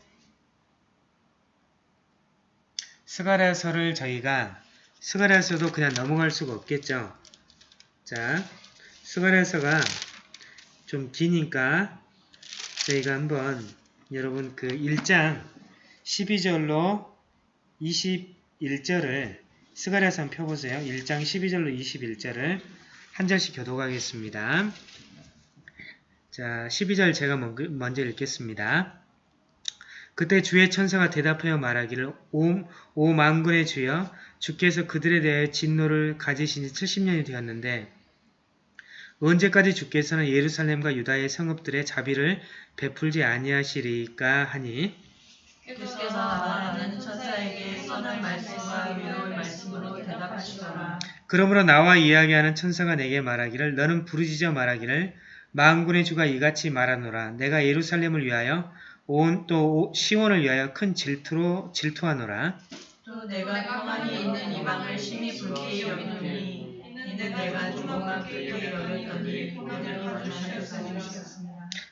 스가랴서를 저희가 스가랴서도 그냥 넘어갈 수가 없겠죠. 자, 스가랴서가 좀 기니까 저희가 한번 여러분 그 1장 12절로 21절을 스가랴서 한번 펴보세요. 1장 12절로 21절을 한 절씩 교독하겠습니다. 자, 12절 제가 먼저 읽겠습니다. 그때 주의 천사가 대답하여 말하기를 오, 오 만군의 주여 주께서 그들에 대해 진노를 가지신 지 70년이 되었는데 언제까지 주께서는 예루살렘과 유다의 성읍들의 자비를 베풀지 아니하시리까 하니? 주께서 말하는 천사에게 선한 말씀과 위로의 말씀으로 대답하시더라. 그러므로 나와 이야기하는 천사가 내게 말하기를 너는 부르짖어 말하기를 만군의 주가 이같이 말하노라. 내가 예루살렘을 위하여 온 또 시온을 위하여 큰 질투로 질투하노라. 또 내가 평안히 있는 이방을 심히 불쾌히 여기노니 이는 내가.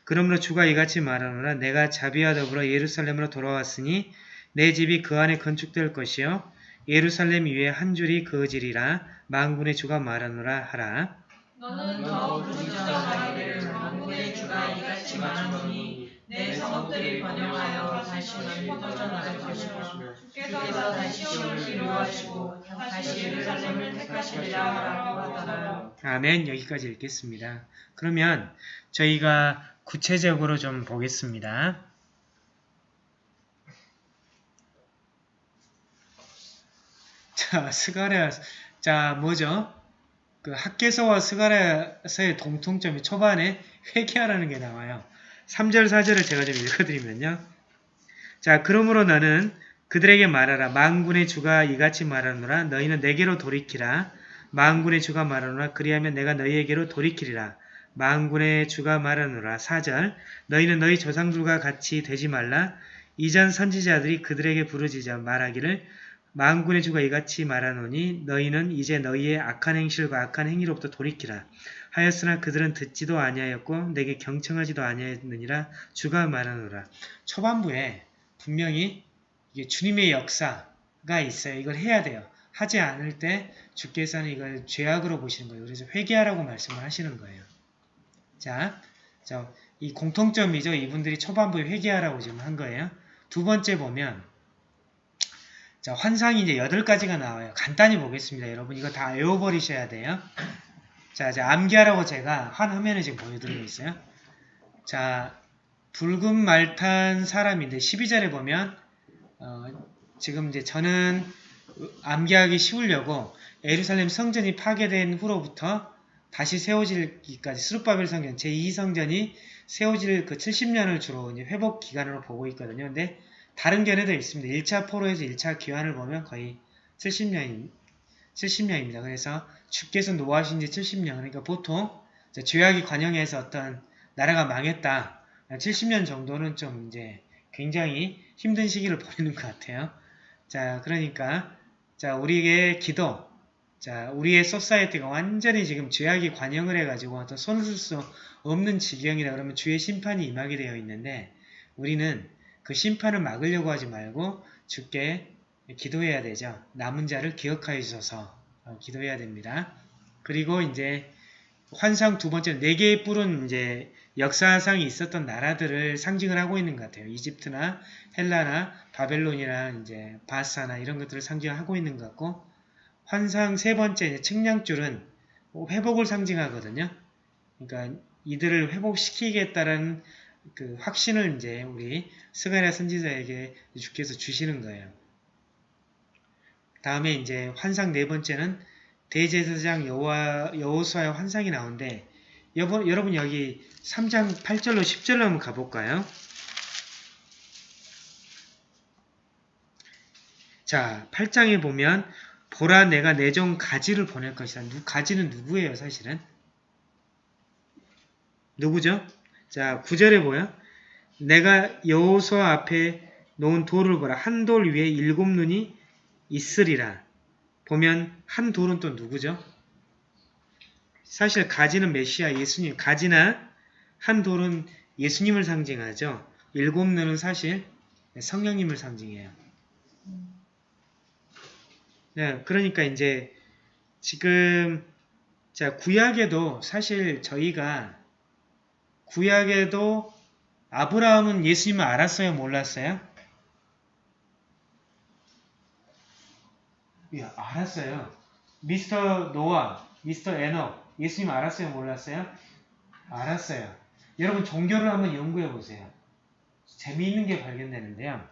그러므로 주가 이같이 말하노라. 내가 자비와 더불어 예루살렘으로 돌아왔으니 내 집이 그 안에 건축될 것이요. 예루살렘 위에 한 줄이 그어지리라. 만군의 주가 말하노라 하라. 너는 더 부르짖어 가기를 만군의 주가 이같이 말하노니 내 성읍들이 번영하여 다시 널리 퍼져나갈 것이며 주께서 다시 시온을 위로하시고 다시 예루살렘을 택하시리라 하라고 하더라. 아멘 여기까지 읽겠습니다. 그러면 저희가 구체적으로 좀 보겠습니다. 자, 스가랴, 자, 뭐죠? 그 학계서와 스가랴서의 공통점이 초반에 회개하라는 게 나와요. 3절, 4절을 제가 좀 읽어드리면요. 자, 그러므로 나는 그들에게 말하라. 만군의 주가 이같이 말하노라. 너희는 내게로 돌이키라. 만군의 주가 말하노라. 그리하면 내가 너희에게로 돌이키리라. 만군의 주가 말하노라. 4절 너희는 너희 조상들과 같이 되지 말라. 이전 선지자들이 그들에게 부르짖어 말하기를 만군의 주가 이같이 말하노니 너희는 이제 너희의 악한 행실과 악한 행위로부터 돌이키라. 하였으나 그들은 듣지도 아니하였고 내게 경청하지도 아니하였느니라 주가 말하노라. 초반부에 분명히 이게 주님의 역사가 있어요. 이걸 해야 돼요. 하지 않을 때 주께서는 이걸 죄악으로 보시는 거예요. 그래서 회개하라고 말씀을 하시는 거예요. 자, 자, 이 공통점이죠. 이분들이 초반부에 회개하라고 지금 한 거예요. 두 번째 보면 자, 환상이 이제 여덟 가지가 나와요. 간단히 보겠습니다. 여러분 이거 다 외워버리셔야 돼요. 자, 이제 암기하라고 제가 한 화면에 지금 보여드리고 있어요. 자, 붉은 말탄 사람인데 12절에 보면 어, 지금 이제 저는 암기하기 쉬우려고 에루살렘 성전이 파괴된 후로부터 다시 세워지기까지 스룹바벨 성전 제2성전이 세워질 그 70년을 주로 이제 회복 기간으로 보고 있거든요. 근데 다른 견해도 있습니다. 1차 포로에서 1차 기환을 보면 거의 70년, 70년입니다. 그래서 주께서 노하신 지 70년. 그러니까 보통 죄악이 관영해서 어떤 나라가 망했다. 70년 정도는 좀 이제 굉장히 힘든 시기를 보내는 것 같아요. 자, 그러니까 자, 우리의 기도, 자, 우리의 소사이어티가 완전히 지금 죄악이 관영을 해가지고 어떤 손을 쓸 수 없는 지경이라 그러면 주의 심판이 임하게 되어 있는데 우리는 그 심판을 막으려고 하지 말고 주께 기도해야 되죠. 남은 자를 기억하여 주셔서 어, 기도해야 됩니다. 그리고 이제 환상 두 번째 네 개의 뿔은 이제 역사상이 있었던 나라들을 상징을 하고 있는 것 같아요. 이집트나 헬라나 바벨론이나 이제 바사나 이런 것들을 상징하고 있는 것 같고 환상 세 번째 측량줄은 회복을 상징하거든요. 그러니까 이들을 회복시키겠다는 그 확신을 이제 우리 스가랴 선지자에게 주께서 주시는 거예요. 다음에 이제 환상 네 번째는 대제사장 여호수아의 환상이 나오는데 여러분, 여러분 여기 3장 8절로 10절로 한번 가볼까요? 자, 8장에 보면 보라 내가 내 종 가지를 보낼 것이다. 누, 가지는 누구예요 사실은? 누구죠? 자, 9절에 보여 내가 여호수아 앞에 놓은 돌을 보라. 한 돌 위에 일곱 눈이 있으리라. 보면 한 돌은 또 누구죠? 사실 가지는 메시아 예수님, 가지나 한 돌은 예수님을 상징하죠. 일곱 눈은 사실 성령님을 상징해요. 네, 그러니까 이제 지금 자 구약에도 사실 저희가 구약에도 아브라함은 예수님을 알았어요, 몰랐어요? 예, 알았어요. 미스터 노아, 미스터 에너, 예수님 알았어요, 몰랐어요? 알았어요. 여러분 종교를 한번 연구해 보세요. 재미있는 게 발견되는데요.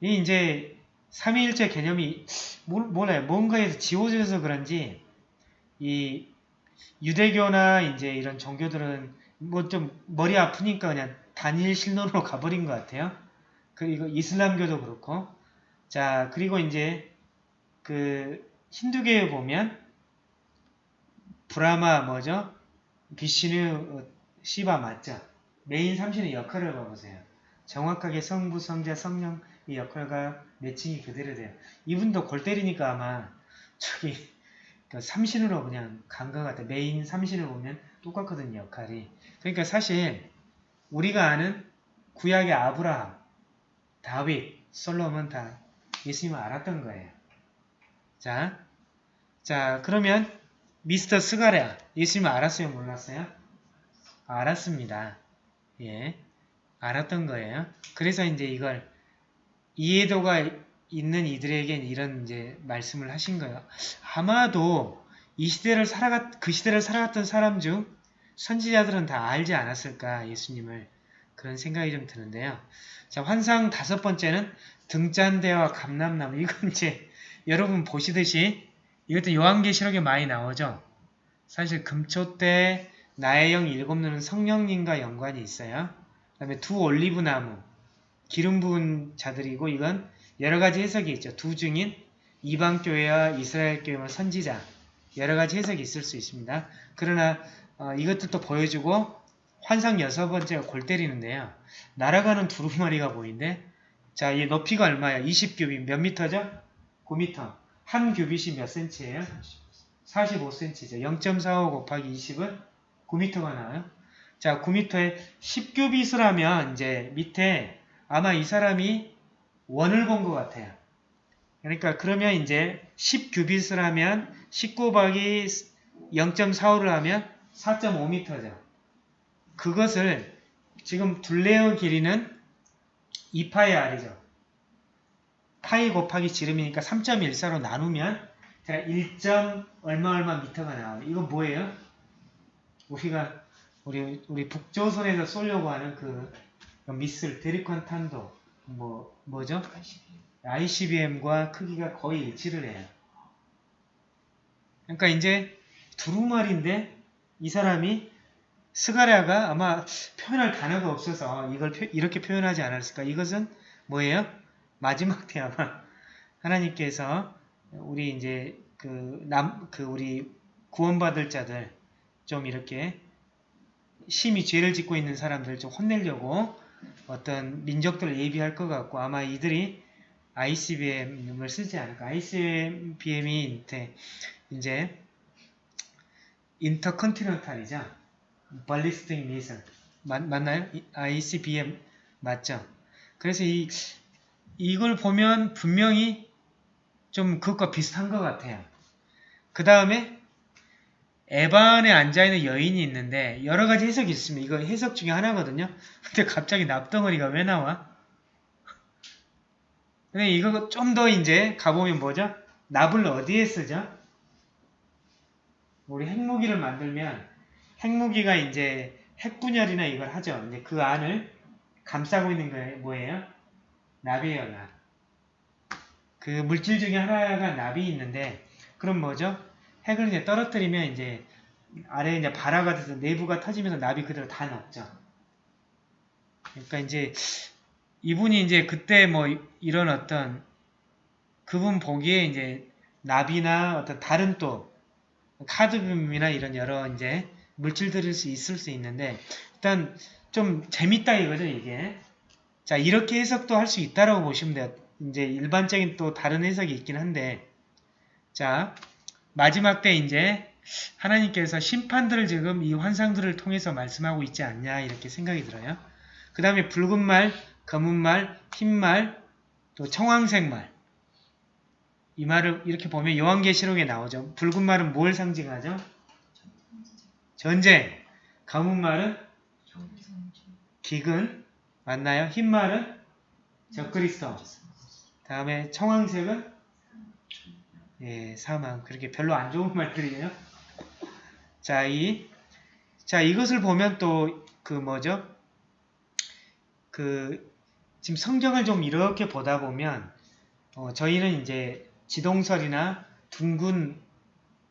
이 이제 삼위일체 개념이 뭘, 몰라요. 뭔가에서 지워져서 그런지 이 유대교나 이제 이런 종교들은 뭐 좀 머리 아프니까 그냥 단일 신론으로 가버린 것 같아요. 그리고 이슬람교도 그렇고 자 그리고 이제 그 힌두교에 보면 브라마 뭐죠? 비시누 시바 맞죠? 메인 삼신의 역할을 봐보세요. 정확하게 성부, 성자, 성령 이 역할과 matching이 그대로 돼요. 이분도 골 때리니까 아마 저기 그 삼신으로 그냥 간 것 같아요. 메인 삼신을 보면 똑같거든요. 역할이. 그러니까 사실 우리가 아는 구약의 아브라함, 다윗, 솔로몬 다 예수님을 알았던 거예요. 자, 자 그러면 미스터 스가랴 예수님을 알았어요? 몰랐어요? 알았습니다. 예, 알았던 거예요. 그래서 이제 이걸 이해도가 있는 이들에겐 이런 이제 말씀을 하신 거예요. 아마도 이 시대를 살아갔 그 시대를 살아갔던 사람 중 선지자들은 다 알지 않았을까 예수님을 그런 생각이 좀 드는데요. 자 환상 다섯 번째는 등잔대와 감람나무 이건 이제 여러분 보시듯이 이것도 요한계시록에 많이 나오죠. 사실 금초 때 나의 영 일곱 눈은 성령님과 연관이 있어요. 그 다음에 두 올리브 나무 기름 부은 자들이고 이건 여러 가지 해석이 있죠. 두 중인 이방 교회와 이스라엘 교회와 선지자 여러 가지 해석이 있을 수 있습니다. 그러나 어, 이것들도 보여주고 환상 여섯 번째가 골 때리는데요. 날아가는 두루마리가 보이는데 자, 이 높이가 얼마야? 20규빗 몇 미터죠? 9미터. 한 규빗이 몇 센치예요? 45cm죠. 0.45 곱하기 20은 9m가 나와요. 자, 9m에 10규빗을 하면 이제 밑에 아마 이 사람이 원을 본 것 같아요. 그러니까 그러면 이제 10규빗을 하면 10 곱하기 0.45를 하면 4.5m죠. 그것을 지금 둘레의 길이는 2파이 r이죠. 파이 곱하기 지름이니까 3.14로 나누면 제가 1. 얼마 얼마 미터가 나와요. 이거 뭐예요? 우리가 우리 우리 북조선에서 쏘려고 하는 그 미슬 데리컨 탄도 뭐 뭐죠? ICBM과 크기가 거의 일치를 해요. 그러니까 이제 두루마리인데 이 사람이 스가랴가 아마 표현할 단어가 없어서 이걸 표- 이렇게 표현하지 않았을까? 이것은 뭐예요? 마지막 때 아마 [LAUGHS] 하나님께서 우리 이제 그 남 그 우리 구원받을 자들 좀 이렇게 심히 죄를 짓고 있는 사람들 좀 혼내려고 어떤 민족들을 예비할 것 같고 아마 이들이 ICBM을 쓰지 않을까. ICBM이 이제 인터컨티넨탈이죠. 발리스틱 맞, 맞나요? 이- ICBM 맞죠? 그래서 이 이걸 보면 분명히 좀 그것과 비슷한 것 같아요. 그 다음에 에반에 앉아있는 여인이 있는데 여러 가지 해석이 있습니다. 이거 해석 중에 하나거든요. [LAUGHS] 근데 갑자기 납덩어리가 왜 나와? 근데 이거 좀 더 이제 가보면 뭐죠? 납을 어디에 쓰죠? 우리 핵무기를 만들면 핵무기가 이제 핵분열이나 이걸 하죠. 이제 그 안을 감싸고 있는 게 뭐예요? 납이에요, 납. 그 물질 중에 하나가 납이 있는데, 그럼 뭐죠? 핵을 이제 떨어뜨리면 이제 아래에 이제 발화가 돼서 내부가 터지면서 납이 그대로 다 녹죠. 그러니까 이제 이분이 이제 그때 뭐 이런 어떤 그분 보기에 이제 납이나 어떤 다른 또 카드뮴이나 이런 여러 이제 물질들일 수 있을 수 있는데 일단 좀 재밌다 이거죠 이게 자 이렇게 해석도 할 수 있다라고 보시면 돼요 이제 일반적인 또 다른 해석이 있긴 한데 자 마지막 때 이제 하나님께서 심판들을 지금 이 환상들을 통해서 말씀하고 있지 않냐 이렇게 생각이 들어요 그 다음에 붉은 말 검은 말 흰 말 또 청황색 말 이 말을 이렇게 보면 요한계시록에 나오죠. 붉은 말은 뭘 상징하죠? 전쟁. 검은 말은 기근. 맞나요? 흰 말은 적그리스도. 다음에 청황색은 예, 사망. 그렇게 별로 안 좋은 말들이에요. 자, 이 자, 이것을 보면 또 그 뭐죠? 그 지금 성경을 좀 이렇게 보다 보면 어, 저희는 이제 지동설이나 둥근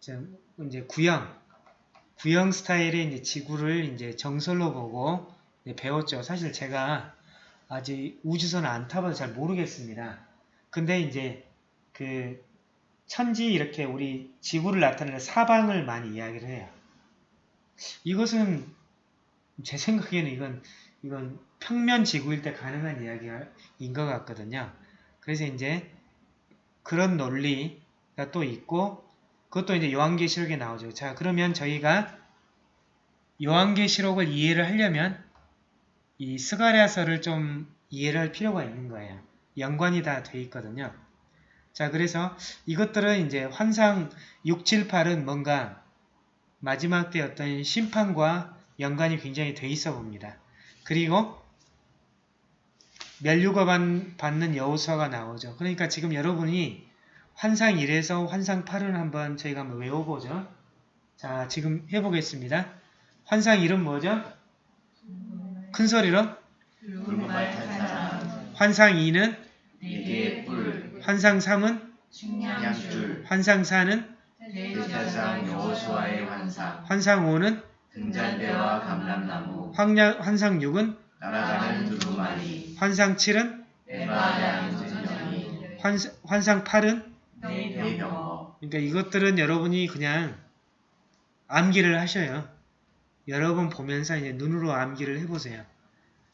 좀 이제 구형 구형 스타일의 이제 지구를 이제 정설로 보고 배웠죠. 사실 제가 아직 우주선을 안 타봐서 잘 모르겠습니다. 근데 이제 그 천지 이렇게 우리 지구를 나타내는 사방을 많이 이야기를 해요. 이것은 제 생각에는 이건 이건 평면 지구일 때 가능한 이야기인 것 같거든요. 그래서 이제 그런 논리가 또 있고 그것도 이제 요한계시록에 나오죠. 자 그러면 저희가 요한계시록을 이해를 하려면 이 스가랴서를 좀 이해를 할 필요가 있는 거예요. 연관이 다 돼 있거든요. 자 그래서 이것들은 이제 환상 6, 7, 8은 뭔가 마지막 때 어떤 심판과 연관이 굉장히 돼 있어 봅니다. 그리고 멸류가 받는 여호수아가 나오죠. 그러니까 지금 여러분이 환상 1에서 환상 8을 한번 저희가 한번 외워보죠. 자, 지금 해보겠습니다. 환상 1은 뭐죠? 큰 소리로. 환상 2는? 네개의 뿔 환상 3은? 식량줄. 환상 4는? 대제사장 여호수아의 환상. 환상 5는? 등잔대와 감람나무. 환양, 환상 6은? 날아가는 두루마리. 환상 7은? 에바야 전쟁이 환상, 환상 8은? 네 병거 그러니까 이것들은 여러분이 그냥 암기를 하셔요. 여러 번 보면서 이제 눈으로 암기를 해보세요.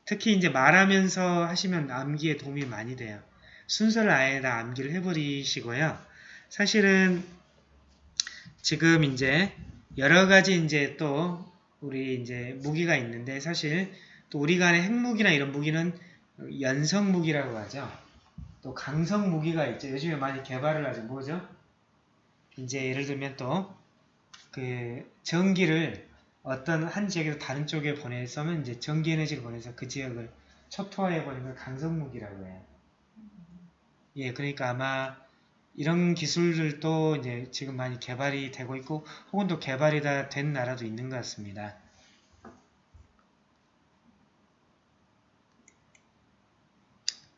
특히 이제 말하면서 하시면 암기에 도움이 많이 돼요. 순서를 아예 다 암기를 해버리시고요. 사실은 지금 이제 여러 가지 이제 또 우리 이제 무기가 있는데 사실 또 우리 간의 핵무기나 이런 무기는 연성 무기라고 하죠. 또 강성 무기가 있죠. 요즘에 많이 개발을 하죠. 뭐죠? 이제 예를 들면 또 그 전기를 어떤 한 지역에서 다른 쪽에 보내서면 이제 전기 에너지를 보내서 그 지역을 초토화해 버리는 걸 강성 무기라고 해요. 예, 그러니까 아마 이런 기술들도 이제 지금 많이 개발이 되고 있고 혹은 또 개발이 다 된 나라도 있는 것 같습니다.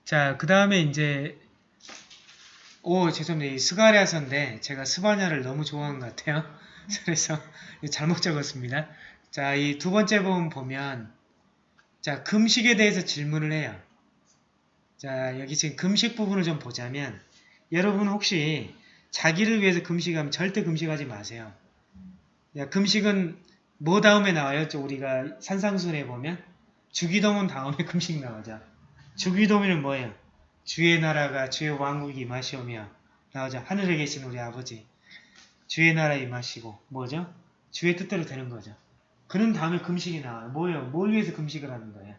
자, 그 다음에 이제 오, 죄송합니다. 이 스가랴서인데 제가 스바냐를 너무 좋아한 것 같아요. 그래서 잘못 적었습니다. 자, 이 두 번째 부분 보면 자, 금식에 대해서 질문을 해요. 자, 여기 지금 금식 부분을 좀 보자면 여러분 혹시 자기를 위해서 금식하면 절대 금식하지 마세요. 야, 금식은 뭐 다음에 나와요? 저 우리가 산상순에 보면 주기도문 다음에 [LAUGHS] 금식 나오죠. 주기도문은 뭐예요? 주의 나라가 주의 왕국이 임하시오며 나오죠. 하늘에 계신 우리 아버지 주의 나라 임하시고 뭐죠? 주의 뜻대로 되는 거죠. 그런 다음에 금식이 나와요. 뭐예요? 뭘 위해서 금식을 하는 거예요?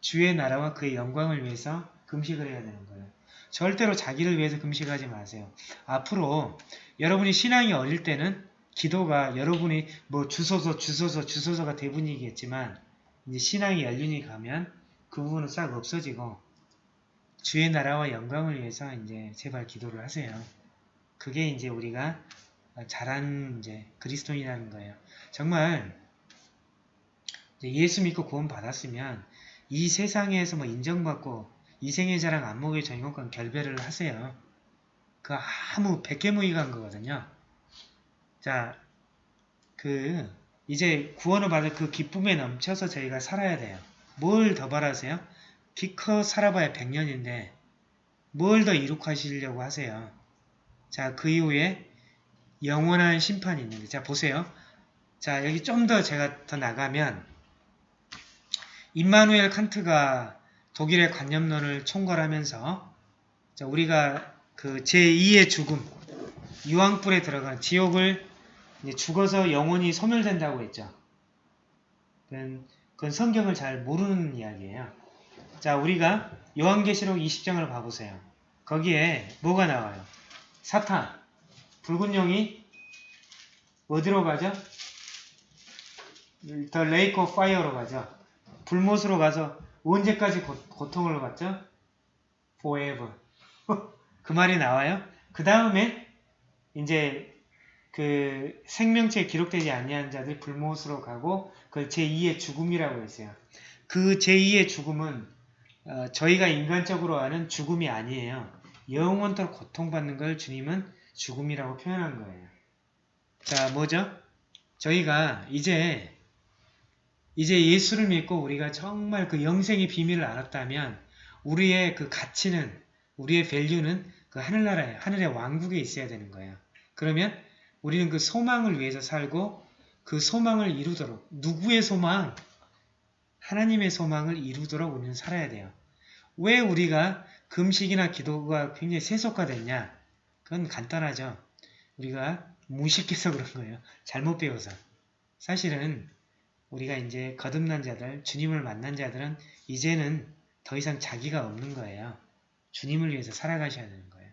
주의 나라와 그의 영광을 위해서 금식을 해야 되는 거예요. 절대로 자기를 위해서 금식하지 마세요. 앞으로 여러분이 신앙이 어릴 때는 기도가 여러분이 뭐 주소서 주소서 주소서가 대부분이겠지만 이제 신앙이 연륜이 가면 그 부분은 싹 없어지고 주의 나라와 영광을 위해서 이제 제발 기도를 하세요. 그게 이제 우리가 잘한 이제 그리스도인이라는 거예요. 정말 예수 믿고 구원 받았으면 이 세상에서 뭐 인정받고 이생의 자랑 안목의 전공권 결배를 하세요. 그 아무 백개무이간 거거든요. 자, 그 이제 구원을 받을 그 기쁨에 넘쳐서 저희가 살아야 돼요. 뭘 더 바라세요? 기껏 살아봐야 100년인데 뭘 더 이룩하시려고 하세요. 자, 그 이후에 영원한 심판이 있는데 자, 보세요. 자, 여기 좀 더 제가 더 나가면 임마누엘 칸트가 독일의 관념론을 총괄하면서 자, 우리가 그 제2의 죽음, 유황불에 들어간 지옥을 죽어서 영혼이 소멸된다고 했죠. 그건, 그건 성경을 잘 모르는 이야기예요. 자, 우리가 요한계시록 20장을 봐보세요. 거기에 뭐가 나와요? 사탄, 붉은 용이 어디로 가죠? the lake of fire로 가죠. 불못으로 가서 언제까지 고, 통을 받죠? forever. [LAUGHS] 그 말이 나와요. 그 다음에 이제 그 생명체에 기록되지 아니한 자들이 불못으로 가고 그 제2의 죽음이라고 했어요. 그 제2의 죽음은 어, 저희가 인간적으로 아는 죽음이 아니에요. 영원토록 고통받는 걸 주님은 죽음이라고 표현한 거예요. 자, 뭐죠? 저희가 이제 이제 예수를 믿고 우리가 정말 그 영생의 비밀을 알았다면 우리의 그 가치는 우리의 밸류는 그 하늘나라에 하늘의 왕국에 있어야 되는 거예요. 그러면 우리는 그 소망을 위해서 살고 그 소망을 이루도록 누구의 소망? 하나님의 소망을 이루도록 우리는 살아야 돼요. 왜 우리가 금식이나 기도가 굉장히 세속화됐냐? 그건 간단하죠. 우리가 무식해서 그런 거예요. 잘못 배워서. 사실은 우리가 이제 거듭난 자들, 주님을 만난 자들은 이제는 더 이상 자기가 없는 거예요. 주님을 위해서 살아가셔야 되는 거예요.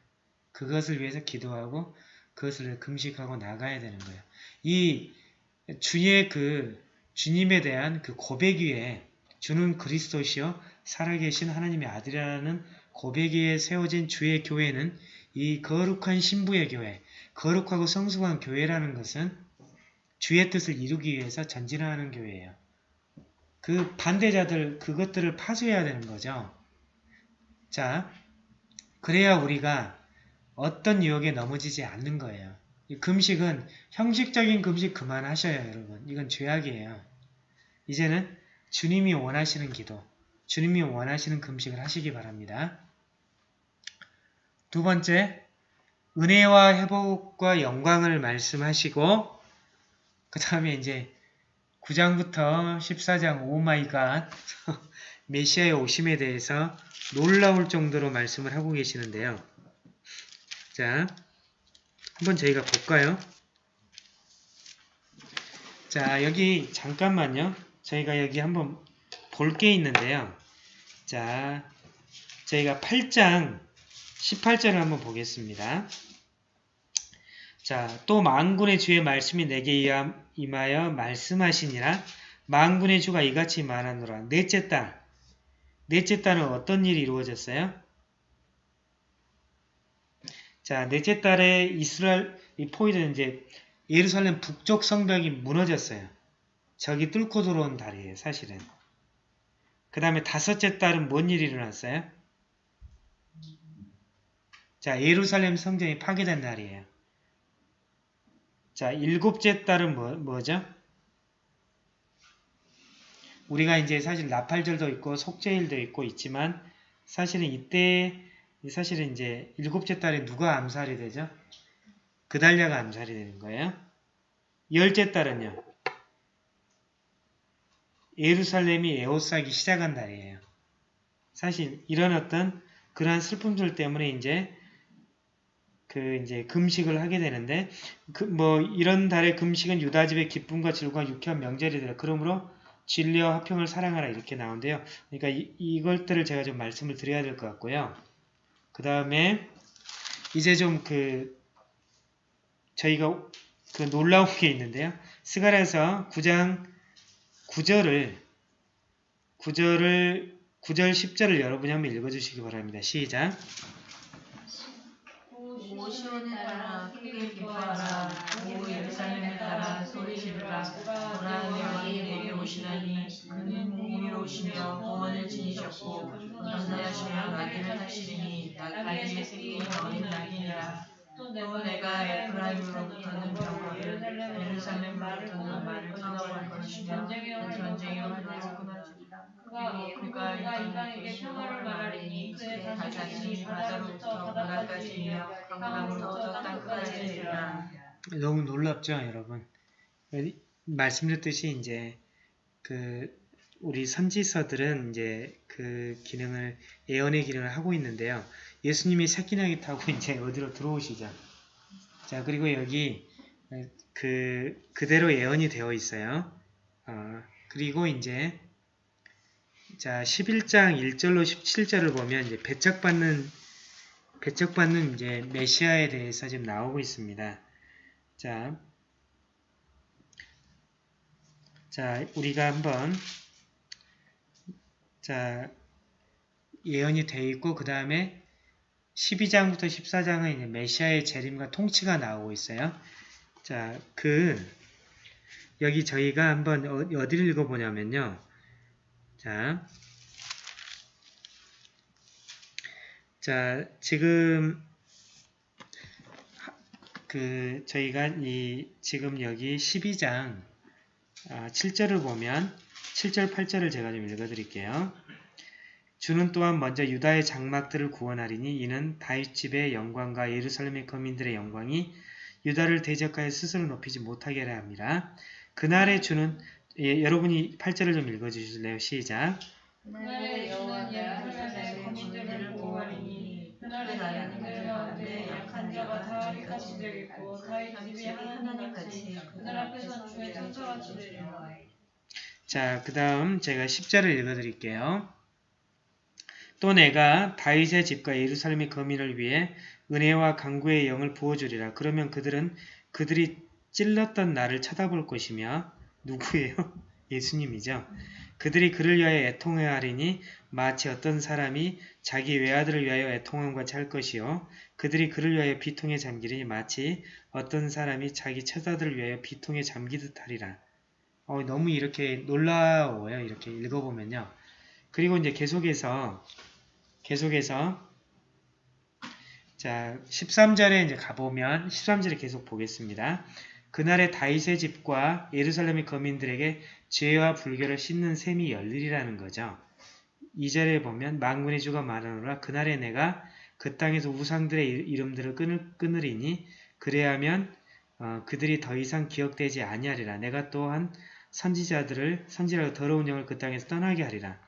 그것을 위해서 기도하고 그것을 금식하고 나가야 되는 거예요. 이 주의 그 주님에 대한 그 고백 위에 주는 그리스도시요 살아계신 하나님의 아들이라는 고백 위에 세워진 주의 교회는 이 거룩한 신부의 교회, 거룩하고 성숙한 교회라는 것은 주의 뜻을 이루기 위해서 전진하는 교회예요. 그 반대자들 그것들을 파수해야 되는 거죠. 자, 그래야 우리가 어떤 유혹에 넘어지지 않는 거예요. 금식은 형식적인 금식 그만하셔요, 여러분. 이건 죄악이에요. 이제는 주님이 원하시는 기도, 주님이 원하시는 금식을 하시기 바랍니다. 두 번째, 은혜와 회복과 영광을 말씀하시고 그 다음에 이제 9장부터 14장 oh my God [LAUGHS] 메시아의 오심에 대해서 놀라울 정도로 말씀을 하고 계시는데요. 자, 한번 저희가 볼까요? 자, 여기 잠깐만요. 저희가 여기 한번 볼 게 있는데요. 자, 저희가 8장 18절을 한번 보겠습니다. 자, 또 만군의 주의 말씀이 내게 임하여 말씀하시니라 만군의 주가 이같이 말하노라. 넷째 딸. 넷째 딸은 어떤 일이 이루어졌어요? 자, 넷째 딸에 이스라엘 이 포인트는 이제 예루살렘 북쪽 성벽이 무너졌어요. 저기 뚫고 들어온 달이에요, 사실은. 그 다음에 다섯째 딸은 뭔 일이 일어났어요? 자, 예루살렘 성전이 파괴된 날이에요. 자, 일곱째 딸은 뭐, 뭐죠? 우리가 이제 사실 나팔절도 있고 속죄일도 있고 있지만 사실은 이때 사실은 이제 일곱째 딸에 누가 암살이 되죠? 그달랴가 암살이 되는 거예요. 열째 딸은요. 예루살렘이 에워싸기 시작한 날이에요. 사실 이런 어떤 그러한 슬픔들 때문에 이제 그 이제 금식을 하게 되는데 그 뭐 이런 달의 금식은 유다 집의 기쁨과 즐거운 유쾌한 명절이더라. 그러므로 진리와 화평을 사랑하라 이렇게 나오는데요. 그러니까 이, 이것들을 제가 좀 말씀을 드려야 될 것 같고요. 그 다음에 이제 좀 그 저희가 그 놀라운 게 있는데요. 스가랴서 9장 9절을 9절을 9절 10절을 여러분이 한번 읽어주시기 바랍니다. 시작. 오 시온에 따라 크게 기뻐하라. 오 예루살렘에 따라 소리 지르라. 보라 내 왕이 내게 오시나니 그는 공의로우시며 공원을 지니셨고 전사하시며 낙인을 타시리니 낙타기에 생긴 어린 낙이니라. 또 내가 에프라임으로부터는 병거를 예루살렘으로부터는 말을 끊어볼 것이며 그 전쟁의 활을 끊어주리라 그가 인간에게 평화를 말하리니 그의 자신이 바다로부터 바다까지 이며 강으로부터 땅까지 이르리라 너무 놀랍죠, 여러분? 말씀드렸듯이 이제 그 우리 선지서들은 이제 그 기능을 예언의 기능을 하고 있는데요. 예수님이 새끼나귀 타고 이제 어디로 들어오시죠. 자 그리고 여기 그 그대로 예언이 되어 있어요. 어, 그리고 이제 자 11장 1절로 17절을 보면 이제 배척받는 배척받는 이제 메시아에 대해서 지금 나오고 있습니다. 자, 자 우리가 한번 자 예언이 되어 있고 그 다음에 12장부터 14장은 이제 메시아의 재림과 통치가 나오고 있어요. 자, 그 여기 저희가 한번 어, 어디를 읽어보냐면요. 자, 자 지금 그 저희가 이 지금 여기 12장 아, 7절을 보면 7절 8절을 제가 좀 읽어드릴게요. 주는 또한 먼저 유다의 장막들을 구원하리니 이는 다윗 집의 영광과 예루살렘의 거민들의 영광이 유다를 대적하여 스스로 높이지 못하게 하려 함이라. 그날의 주는 예, 여러분이 8절을 좀 읽어주실래요? 시작. 그날의 주는 예루살렘의 거민들을 그날의 나라는 가운데 약한 자가 다윗같이 되겠고 다윗 집이 하나님 같이 그날 앞에선 주의 천사같이 되리라. 자, 그 다음 제가 10절을 읽어드릴게요. 또 내가 다윗의 집과 예루살렘의 거민을 위해 은혜와 강구의 영을 부어주리라. 그러면 그들은 그들이 찔렀던 나를 쳐다볼 것이며 누구예요? [LAUGHS] 예수님이죠. 그들이 그를 위하여 애통하리니 마치 어떤 사람이 자기 외아들을 위하여 애통함과 같이 할 것이요. 그들이 그를 위하여 비통에 잠기리니 마치 어떤 사람이 자기 처자들을 위하여 비통에 잠기듯 하리라. 어, 너무 이렇게 놀라워요. 이렇게 읽어보면요. 그리고 이제 계속해서 계속해서 자 13절에 이제 가보면 13절에 계속 보겠습니다. 그날의 다윗의 집과 예루살렘의 거민들에게 죄와 불결을 씻는 셈이 열리리라는 거죠. 2절에 보면 망군의 주가 말하노라 그날에 내가 그 땅에서 우상들의 이- 이름들을 끊을, 끊으리니 그래야면 어, 그들이 더 이상 기억되지 아니하리라. 내가 또한 선지자들을 선지자로 더러운 영을 그 땅에서 떠나게 하리라.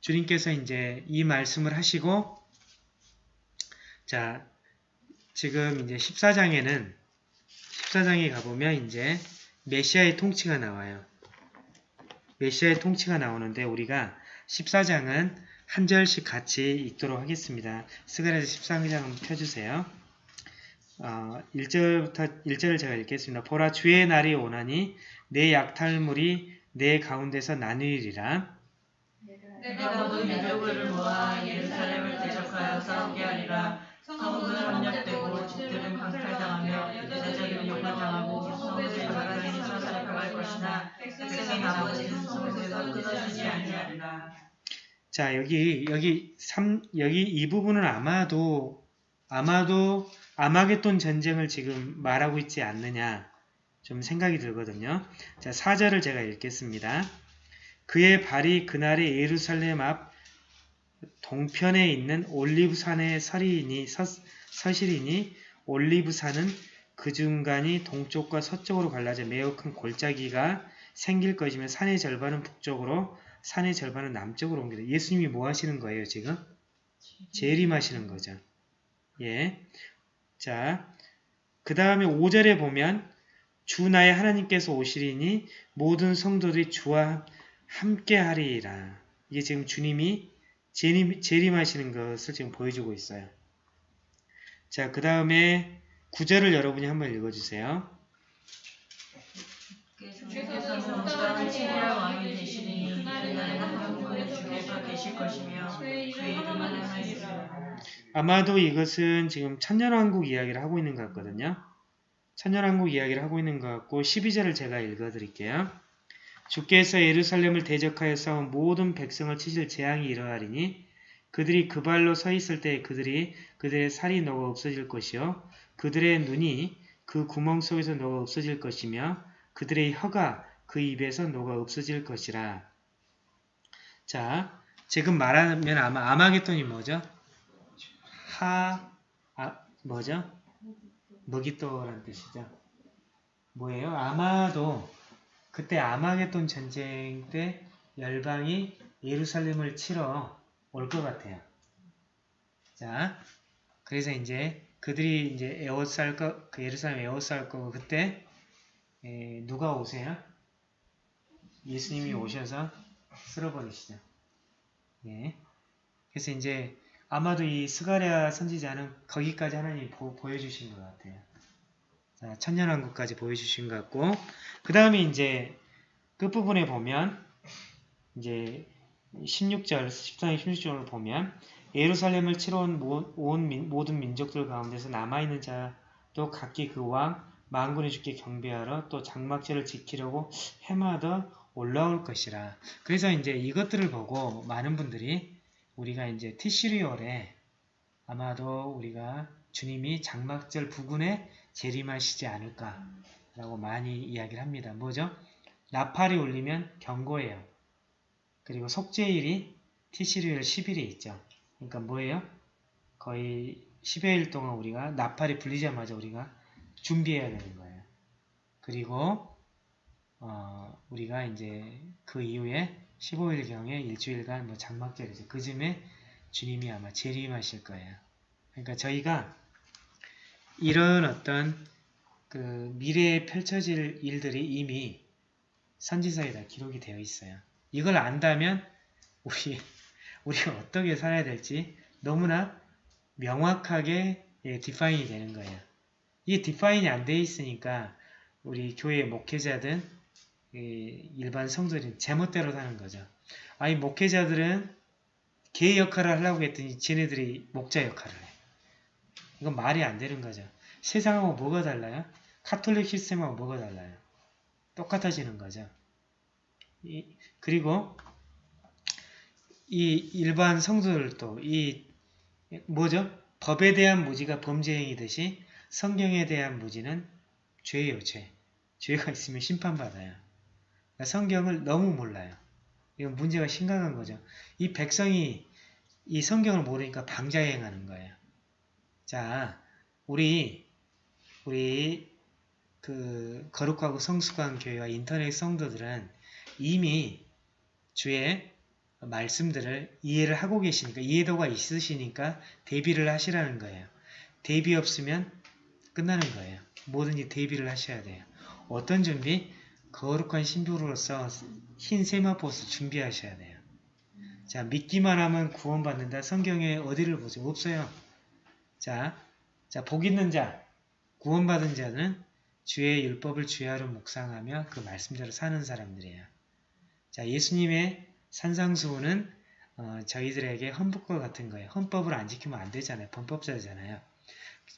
주님께서 이제 이 말씀을 하시고 자 지금 이제 14장에는 14장에 가보면 이제 메시아의 통치가 나와요. 메시아의 통치가 나오는데 우리가 14장은 한 절씩 같이 읽도록 하겠습니다. 스가랴서 14장 한번 펴주세요. 어, 1절부터 1절을 제가 읽겠습니다. 보라 주의 날이 오나니 내 약탈물이 내 가운데서 나누리라. 내가 모든 민족을 모아 예루살렘을 대적하여 싸우게 하리라. 성읍은 함락되고 집들은 강탈당하 것이나 백성의 나머지는 성읍에서 끊어지지 아니하리라. 자 여기 여기 3 여기 이 부분은 아마도 아마도 아마겟돈 전쟁을 지금 말하고 있지 않느냐 좀 생각이 들거든요. 자 4절을 제가 읽겠습니다. 그의 발이 그날의 예루살렘 앞 동편에 있는 올리브산에 서리니 서, 서시리니 올리브산은 그 중간이 동쪽과 서쪽으로 갈라져 매우 큰 골짜기가 생길 것이며 산의 절반은 북쪽으로 산의 절반은 남쪽으로 옮기다. 예수님이 뭐 하시는 거예요, 지금? 재림하시는 거죠. 예. 자, 그 다음에 5절에 보면 주 나의 하나님께서 오시리니 모든 성도들이 주와 함께 하리라. 이게 지금 주님이 재림, 재림하시는 것을 지금 보여주고 있어요. 자, 그 다음에 9절을 여러분이 한번 읽어주세요. 주께서는 온땅을 치리할 왕이 되시리니 그날에는 한 분의 주께서 계실 것이며 그의 이름은 하나이시라. 아마도 이것은 지금 천년왕국 이야기를 하고 있는 것 같거든요. 천년왕국 이야기를 하고 있는 것 같고 12절을 제가 읽어드릴게요. 주께서 예루살렘을 대적하여 싸운 모든 백성을 치실 재앙이 일어나리니 그들이 그 발로 서 있을 때 그들이 그들의 살이 녹아 없어질 것이요 그들의 눈이 그 구멍 속에서 녹아 없어질 것이며 그들의 혀가 그 입에서 녹아 없어질 것이라. 자, 지금 말하면 아마 아마겟돈이 뭐죠? 하, 아, 뭐죠? 먹이또라는 뜻이죠. 뭐예요? 아마도 그때 아마겟돈 전쟁 때 열방이 예루살렘을 치러 올 것 같아요. 자, 그래서 이제 그들이 이제 에워쌀 거, 그 예루살렘 에워쌀 거고 그때 에, 누가 오세요? 예수님이 오셔서 쓸어버리시죠. 예. 그래서 이제 아마도 이 스가랴 선지자는 거기까지 하나님이 보, 보여주신 것 같아요. 자, 천년왕국까지 보여주신 것 같고 그 다음에 이제 끝부분에 보면 이제 16절, 14장 16절을 보면 예루살렘을 치러 온 모든 민족들 가운데서 남아있는 자도 각기 그 왕 만군의 주께 경배하러 또 장막제를 지키려고 해마다 올라올 것이라. 그래서 이제 이것들을 보고 많은 분들이 우리가 이제 티시리얼에 아마도 우리가 주님이 장막절 부근에 재림하시지 않을까라고 많이 이야기를 합니다. 뭐죠? 나팔이 울리면 경고예요. 그리고 속죄일이 티시리얼 10일이 있죠. 그러니까 뭐예요? 거의 10여일 동안 우리가 나팔이 불리자마자 우리가 준비해야 되는 거예요. 그리고 어, 우리가 이제 그 이후에 15일경에 일주일간 뭐 장막절이죠. 그 즈음에 주님이 아마 재림하실 거예요. 그러니까 저희가 이런 어떤 그 미래에 펼쳐질 일들이 이미 선지서에 다 기록이 되어 있어요. 이걸 안다면 우리 우리가 [LAUGHS] 어떻게 살아야 될지 너무나 명확하게 예, 디파인이 되는 거예요. 이게 디파인이 안 돼 있으니까 우리 교회 목회자든 이 일반 성도들은 제멋대로 사는 거죠. 아니 목회자들은 개 역할을 하려고 했더니 쟤네들이 목자 역할을 해. 이건 말이 안 되는 거죠. 세상하고 뭐가 달라요? 카톨릭 시스템하고 뭐가 달라요? 똑같아지는 거죠. 이, 그리고 이 일반 성도들도 이 뭐죠? 법에 대한 무지가 범죄행위듯이 성경에 대한 무지는 죄예요, 죄. 죄가 있으면 심판받아요. 그러니까 성경을 너무 몰라요. 이건 문제가 심각한 거죠. 이 백성이 이 성경을 모르니까 방자행하는 거예요. 자, 우리 우리 그 거룩하고 성숙한 교회와 인터넷 성도들은 이미 주의 말씀들을 이해를 하고 계시니까 이해도가 있으시니까 대비를 하시라는 거예요. 대비 없으면 끝나는 거예요. 뭐든지 대비를 하셔야 돼요. 어떤 준비? 거룩한 신부로서 흰 세마포스 준비하셔야 돼요. 자, 믿기만 하면 구원받는다. 성경에 어디를 보죠? 없어요. 자, 자, 복 있는 자, 구원받은 자는 주의 율법을 주야로 묵상하며 그 말씀대로 사는 사람들이에요. 자, 예수님의 산상수훈은 어, 저희들에게 헌법과 같은 거예요. 헌법을 안 지키면 안 되잖아요. 범법자잖아요.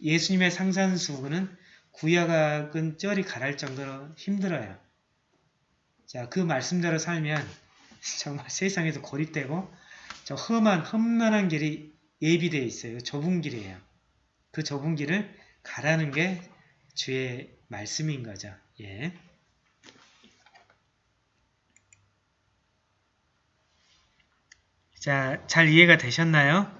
예수님의 상산수훈은 구약은 쩔이 가랄 정도로 힘들어요. 자, 그 말씀대로 살면 [LAUGHS] 정말 세상에서 고립되고 저 험한 험난한 길이 예비되어 있어요. 좁은 길이에요. 그 좁은 길을 가라는 게 주의 말씀인 거죠. 예. 자, 잘 이해가 되셨나요?